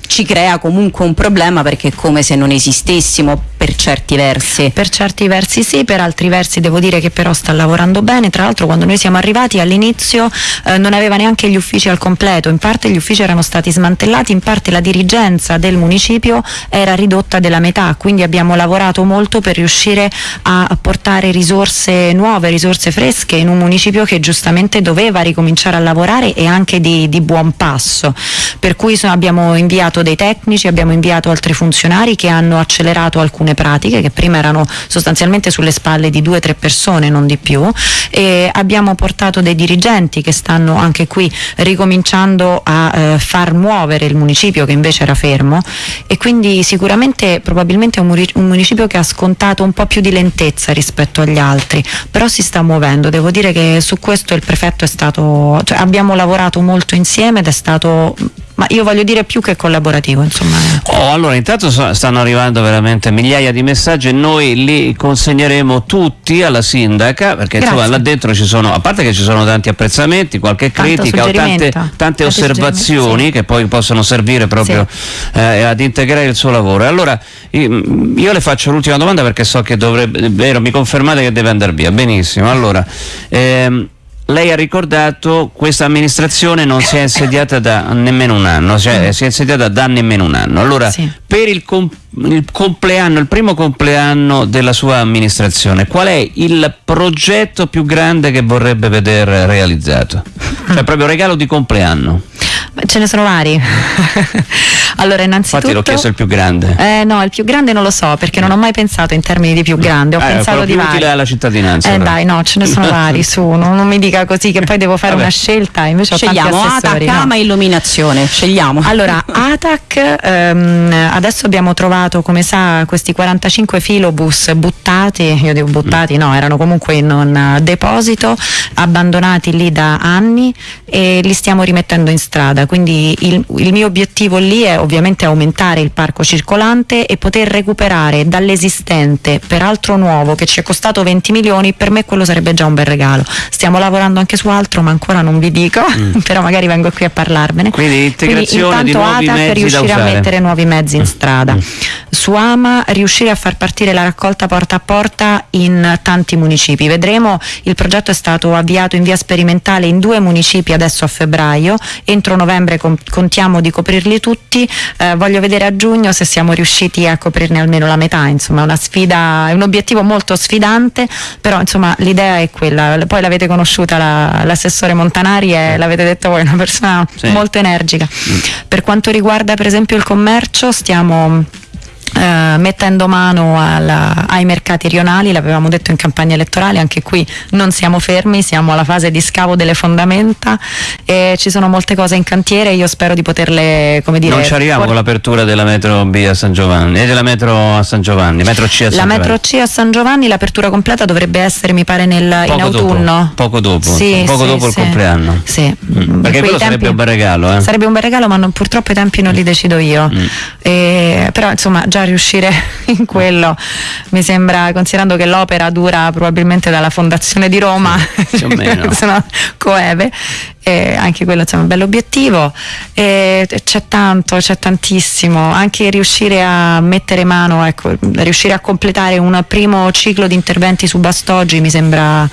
D: ci crea comunque un problema perché è come se non esistessimo per certi versi.
C: Per certi versi sì, per altri versi devo dire che però sta lavorando bene, tra l'altro quando noi siamo arrivati all'inizio eh, non aveva neanche gli uffici al completo, in parte gli uffici erano stati smantellati, in parte la dirigenza del municipio era ridotta della metà, quindi abbiamo lavorato molto per riuscire a portare risorse nuove, risorse fresche in un municipio che giustamente doveva ricominciare a lavorare e anche di, di buon passo, per cui abbiamo inviato dei tecnici, abbiamo inviato altri funzionari che hanno accelerato alcune pratiche che prima erano sostanzialmente sulle spalle di due o tre persone, non di più, e abbiamo portato dei dirigenti che stanno anche qui ricominciando a eh, far muovere il municipio che invece era fermo. E quindi sicuramente probabilmente è un municipio che ha scontato un po' più di lentezza rispetto agli altri, però si sta muovendo, devo dire che su questo il prefetto è stato, cioè abbiamo lavorato molto insieme ed è stato ma io voglio dire più che collaborativo insomma.
B: Oh, allora intanto stanno arrivando veramente migliaia di messaggi e noi li consegneremo tutti alla sindaca perché insomma, là dentro ci sono, a parte che ci sono tanti apprezzamenti, qualche critica o tante, tante osservazioni sì. che poi possono servire proprio sì. eh, ad integrare il suo lavoro. Allora io le faccio l'ultima domanda perché so che dovrebbe, vero, mi confermate che deve andare via, benissimo. Allora, ehm, lei ha ricordato questa amministrazione non si è insediata da nemmeno un anno, cioè mm. si è insediata da nemmeno un anno. Allora, sì. per il, comp il, compleanno, il primo compleanno della sua amministrazione, qual è il progetto più grande che vorrebbe vedere realizzato? Cioè proprio regalo di compleanno.
C: Ce ne sono vari. allora, innanzitutto.
B: Infatti l'ho chiesto il più grande.
C: Eh, no, il più grande non lo so perché non ho mai pensato in termini di più grande. Ho
B: eh,
C: pensato di
B: più utile alla cittadinanza.
C: Eh, dai, no, ce ne sono vari. Su, non, non, mi dica così che poi devo fare Vabbè. una scelta. Invece
D: Scegliamo
C: ATAC,
D: no. ama illuminazione. Scegliamo.
C: Allora, ATAC, ehm, adesso abbiamo trovato, come sa, questi 45 filobus buttati. Io dico buttati, no, erano comunque in un deposito, abbandonati lì da anni e li stiamo rimettendo in strada strada, quindi il, il, mio obiettivo lì è ovviamente aumentare il parco circolante e poter recuperare dall'esistente, peraltro nuovo, che ci è costato 20 milioni, per me quello sarebbe già un bel regalo. Stiamo lavorando anche su altro, ma ancora non vi dico, mm. però magari vengo qui a parlarvene.
B: Quindi integrazione
C: quindi,
B: di nuovi
C: ATAC
B: mezzi
C: riuscire
B: a
C: mettere nuovi mezzi in
B: mm.
C: strada.
B: Mm.
C: su Ama riuscire a far partire la raccolta porta a porta in tanti municipi. Vedremo, il progetto è stato avviato in via sperimentale in due municipi adesso a febbraio, entro novembre con- contiamo di coprirli tutti, eh, voglio vedere a giugno se siamo riusciti a coprirne almeno la metà, insomma è una sfida, è un obiettivo molto sfidante, però insomma l'idea è quella, poi l'avete conosciuta la- l'assessore Montanari e l'avete detto voi, una persona
B: Sì.
C: molto energica. Per quanto riguarda per esempio il commercio stiamo eh, mettendo mano alla- ai mercati rionali, l'avevamo detto in campagna elettorale, anche qui non siamo fermi, siamo alla fase di scavo delle fondamenta e ci sono molte cose in cantiere, io spero di poterle, come dire,
B: non ci arriviamo con l'apertura della metro B a San Giovanni e della metro a San Giovanni, metro C a San
C: la
B: Giovanni.
C: metro C a San Giovanni, l'apertura completa dovrebbe essere, mi pare, nel, in
B: Poco dopo,
C: autunno.
B: poco dopo,
C: Sì,
B: poco
C: sì,
B: dopo il
C: sì.
B: compleanno.
C: Sì.
B: Mm, perché quello sarebbe
C: tempi-
B: un bel regalo, eh?
C: Sarebbe un bel regalo, ma non- purtroppo i tempi non li decido io.
B: Mm.
C: E- però insomma già riuscire in quello. Mi sembra, considerando che l'opera dura probabilmente dalla fondazione di Roma,
B: più o meno.
C: sono coeve, e anche quello insomma, è un bell'obiettivo. E c'è tanto, c'è tantissimo, anche riuscire a mettere mano, ecco, riuscire a completare un primo ciclo di interventi su Bastoggi mi sembra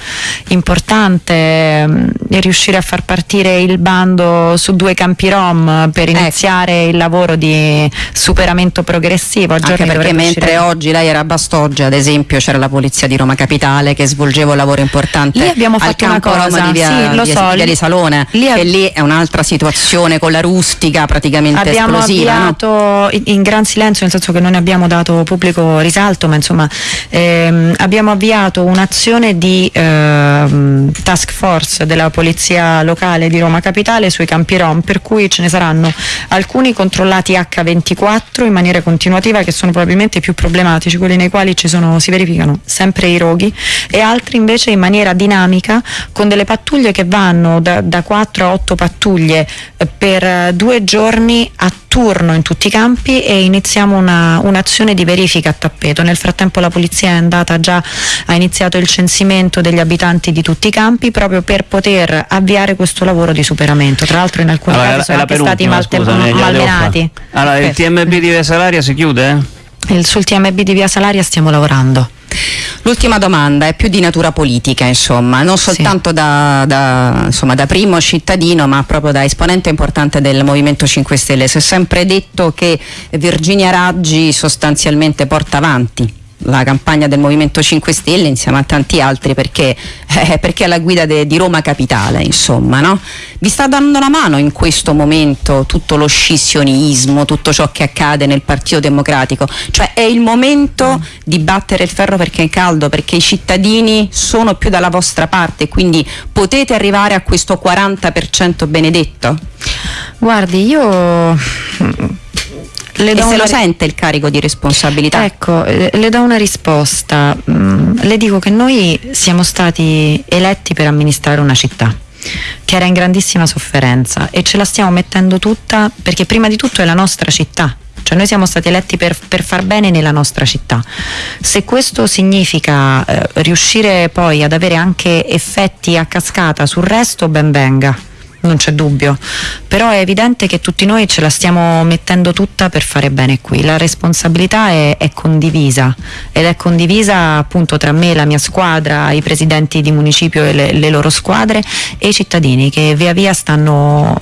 C: importante, ehm, e riuscire a far partire il bando su due campi rom per
D: Ecco.
C: iniziare il lavoro di superamento progressivo.
D: Anche perché mentre
C: uscire-
D: oggi lei era a Bastoggia, ad esempio, c'era la polizia di Roma Capitale che svolgeva un lavoro importante
C: Lì abbiamo fatto una
D: campo Roma
C: cosa,
D: di via,
C: sì, lo
D: via-
C: so,
D: via di Salone,
C: lì ab-
D: e lì è un'altra situazione con la rustica praticamente
C: Abbiamo
D: esplosiva. no?
C: avviato in, in gran silenzio, nel senso che non ne abbiamo dato pubblico risalto, ma insomma ehm, abbiamo avviato un'azione di ehm, task force della polizia locale di Roma Capitale sui campi Rom, per cui ce ne saranno alcuni controllati H24 in maniera continuativa che sono probabilmente i più problematici, quelli nei quali ci sono, si verificano sempre i roghi, e altri invece in maniera dinamica con delle pattuglie che vanno da, da 4 a 8 pattuglie eh, per eh, due giorni a turno in tutti i campi e iniziamo una- un'azione di verifica a tappeto. Nel frattempo la polizia è andata già, ha iniziato il censimento degli abitanti di tutti i campi proprio per poter avviare questo lavoro di superamento. Tra l'altro in alcuni
B: Allora,
C: casi sono anche stati malte-
B: scusami,
C: malmenati.
B: Allora, il. TMB di Via Salaria si chiude?
C: Sul TMB di Via Salaria stiamo lavorando.
D: L'ultima domanda è più di natura politica, insomma, non soltanto da, da, insomma, da primo cittadino, ma proprio da esponente importante del Movimento 5 Stelle. Si è sempre detto che Virginia Raggi sostanzialmente porta avanti la campagna del Movimento 5 Stelle insieme a tanti altri perché, eh, perché è alla guida de- di Roma Capitale, insomma, no? Vi sta dando una mano in questo momento tutto lo scissionismo, tutto ciò che accade nel Partito Democratico? Cioè è il momento di battere il ferro perché è caldo, perché i cittadini sono più dalla vostra parte, quindi potete arrivare a questo 40% benedetto?
C: Guardi, io le
D: E
C: do
D: se
C: una
D: lo sente il carico di responsabilità?
C: Ecco, le do una risposta. Mm, le dico che noi siamo stati eletti per amministrare una città che era in grandissima sofferenza e ce la stiamo mettendo tutta perché prima di tutto è la nostra città. Cioè noi siamo stati eletti per, per far bene nella nostra città. Se questo significa eh, riuscire poi ad avere anche effetti a cascata sul resto, ben venga non c'è dubbio, però è evidente che tutti noi ce la stiamo mettendo tutta per fare bene qui, la responsabilità è, è condivisa ed è condivisa appunto tra me, la mia squadra, i presidenti di municipio e le, le loro squadre e i cittadini che via via stanno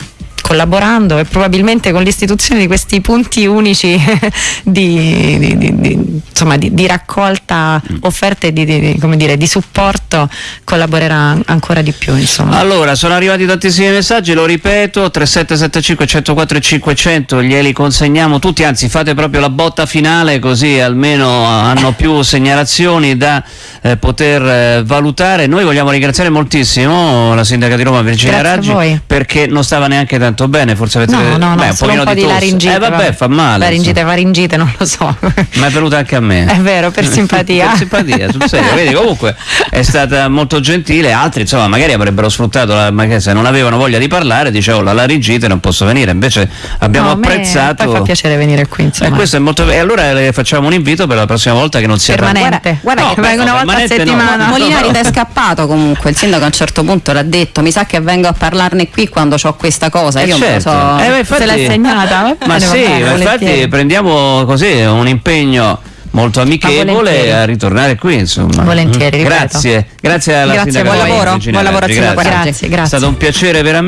C: collaborando e probabilmente con l'istituzione di questi punti unici di, di- di- insomma, di- raccolta offerte di, dire, di supporto collaborerà ancora di più insomma.
B: Allora, sono arrivati tantissimi messaggi, lo ripeto, 3775 104 500, glieli consegniamo tutti, anzi fate proprio la botta finale così almeno hanno più segnalazioni da eh, poter eh, valutare. Noi vogliamo ringraziare moltissimo la sindaca di Roma Virginia
C: Grazie
B: Raggi perché non stava neanche tanto bene, forse avete
C: No, no, no,
B: beh, un
C: solo un
B: pochino
C: po' di,
B: tosse.
C: laringite.
B: Eh vabbè, fa male.
C: Laringite, faringite, non lo so.
B: insomma. Ma è venuta anche a me.
C: È vero, per simpatia.
B: per simpatia, sul serio. Vedi, comunque è stata molto gentile, altri insomma magari avrebbero sfruttato, la, magari se non avevano voglia di parlare, dicevo la laringite non posso venire, invece abbiamo
C: No,
B: apprezzato...
C: Poi fa piacere venire qui, insomma.
B: questo è molto E allora le facciamo un invito per la prossima volta che non sia
C: Permanente.
D: Guarda
C: No,
D: che
C: vengo una volta a settimana.
B: No,
D: Molinari è scappato comunque, il sindaco a un certo punto l'ha detto, mi sa che vengo a parlarne qui quando ho questa cosa. E io
B: certo.
D: so.
B: Eh, ma infatti-
C: Se l'hai segnata? Va
B: Ma
C: va
B: sì,
C: bene,
B: infatti prendiamo così un impegno molto amichevole a ritornare qui, insomma.
C: Volentieri, ripeto.
B: Grazie, grazie alla
C: Grazie, buon
D: lavoro, buon lavoro Sindaco
B: grazie.
C: Grazie,
B: È
C: grazie.
B: stato un piacere veramente.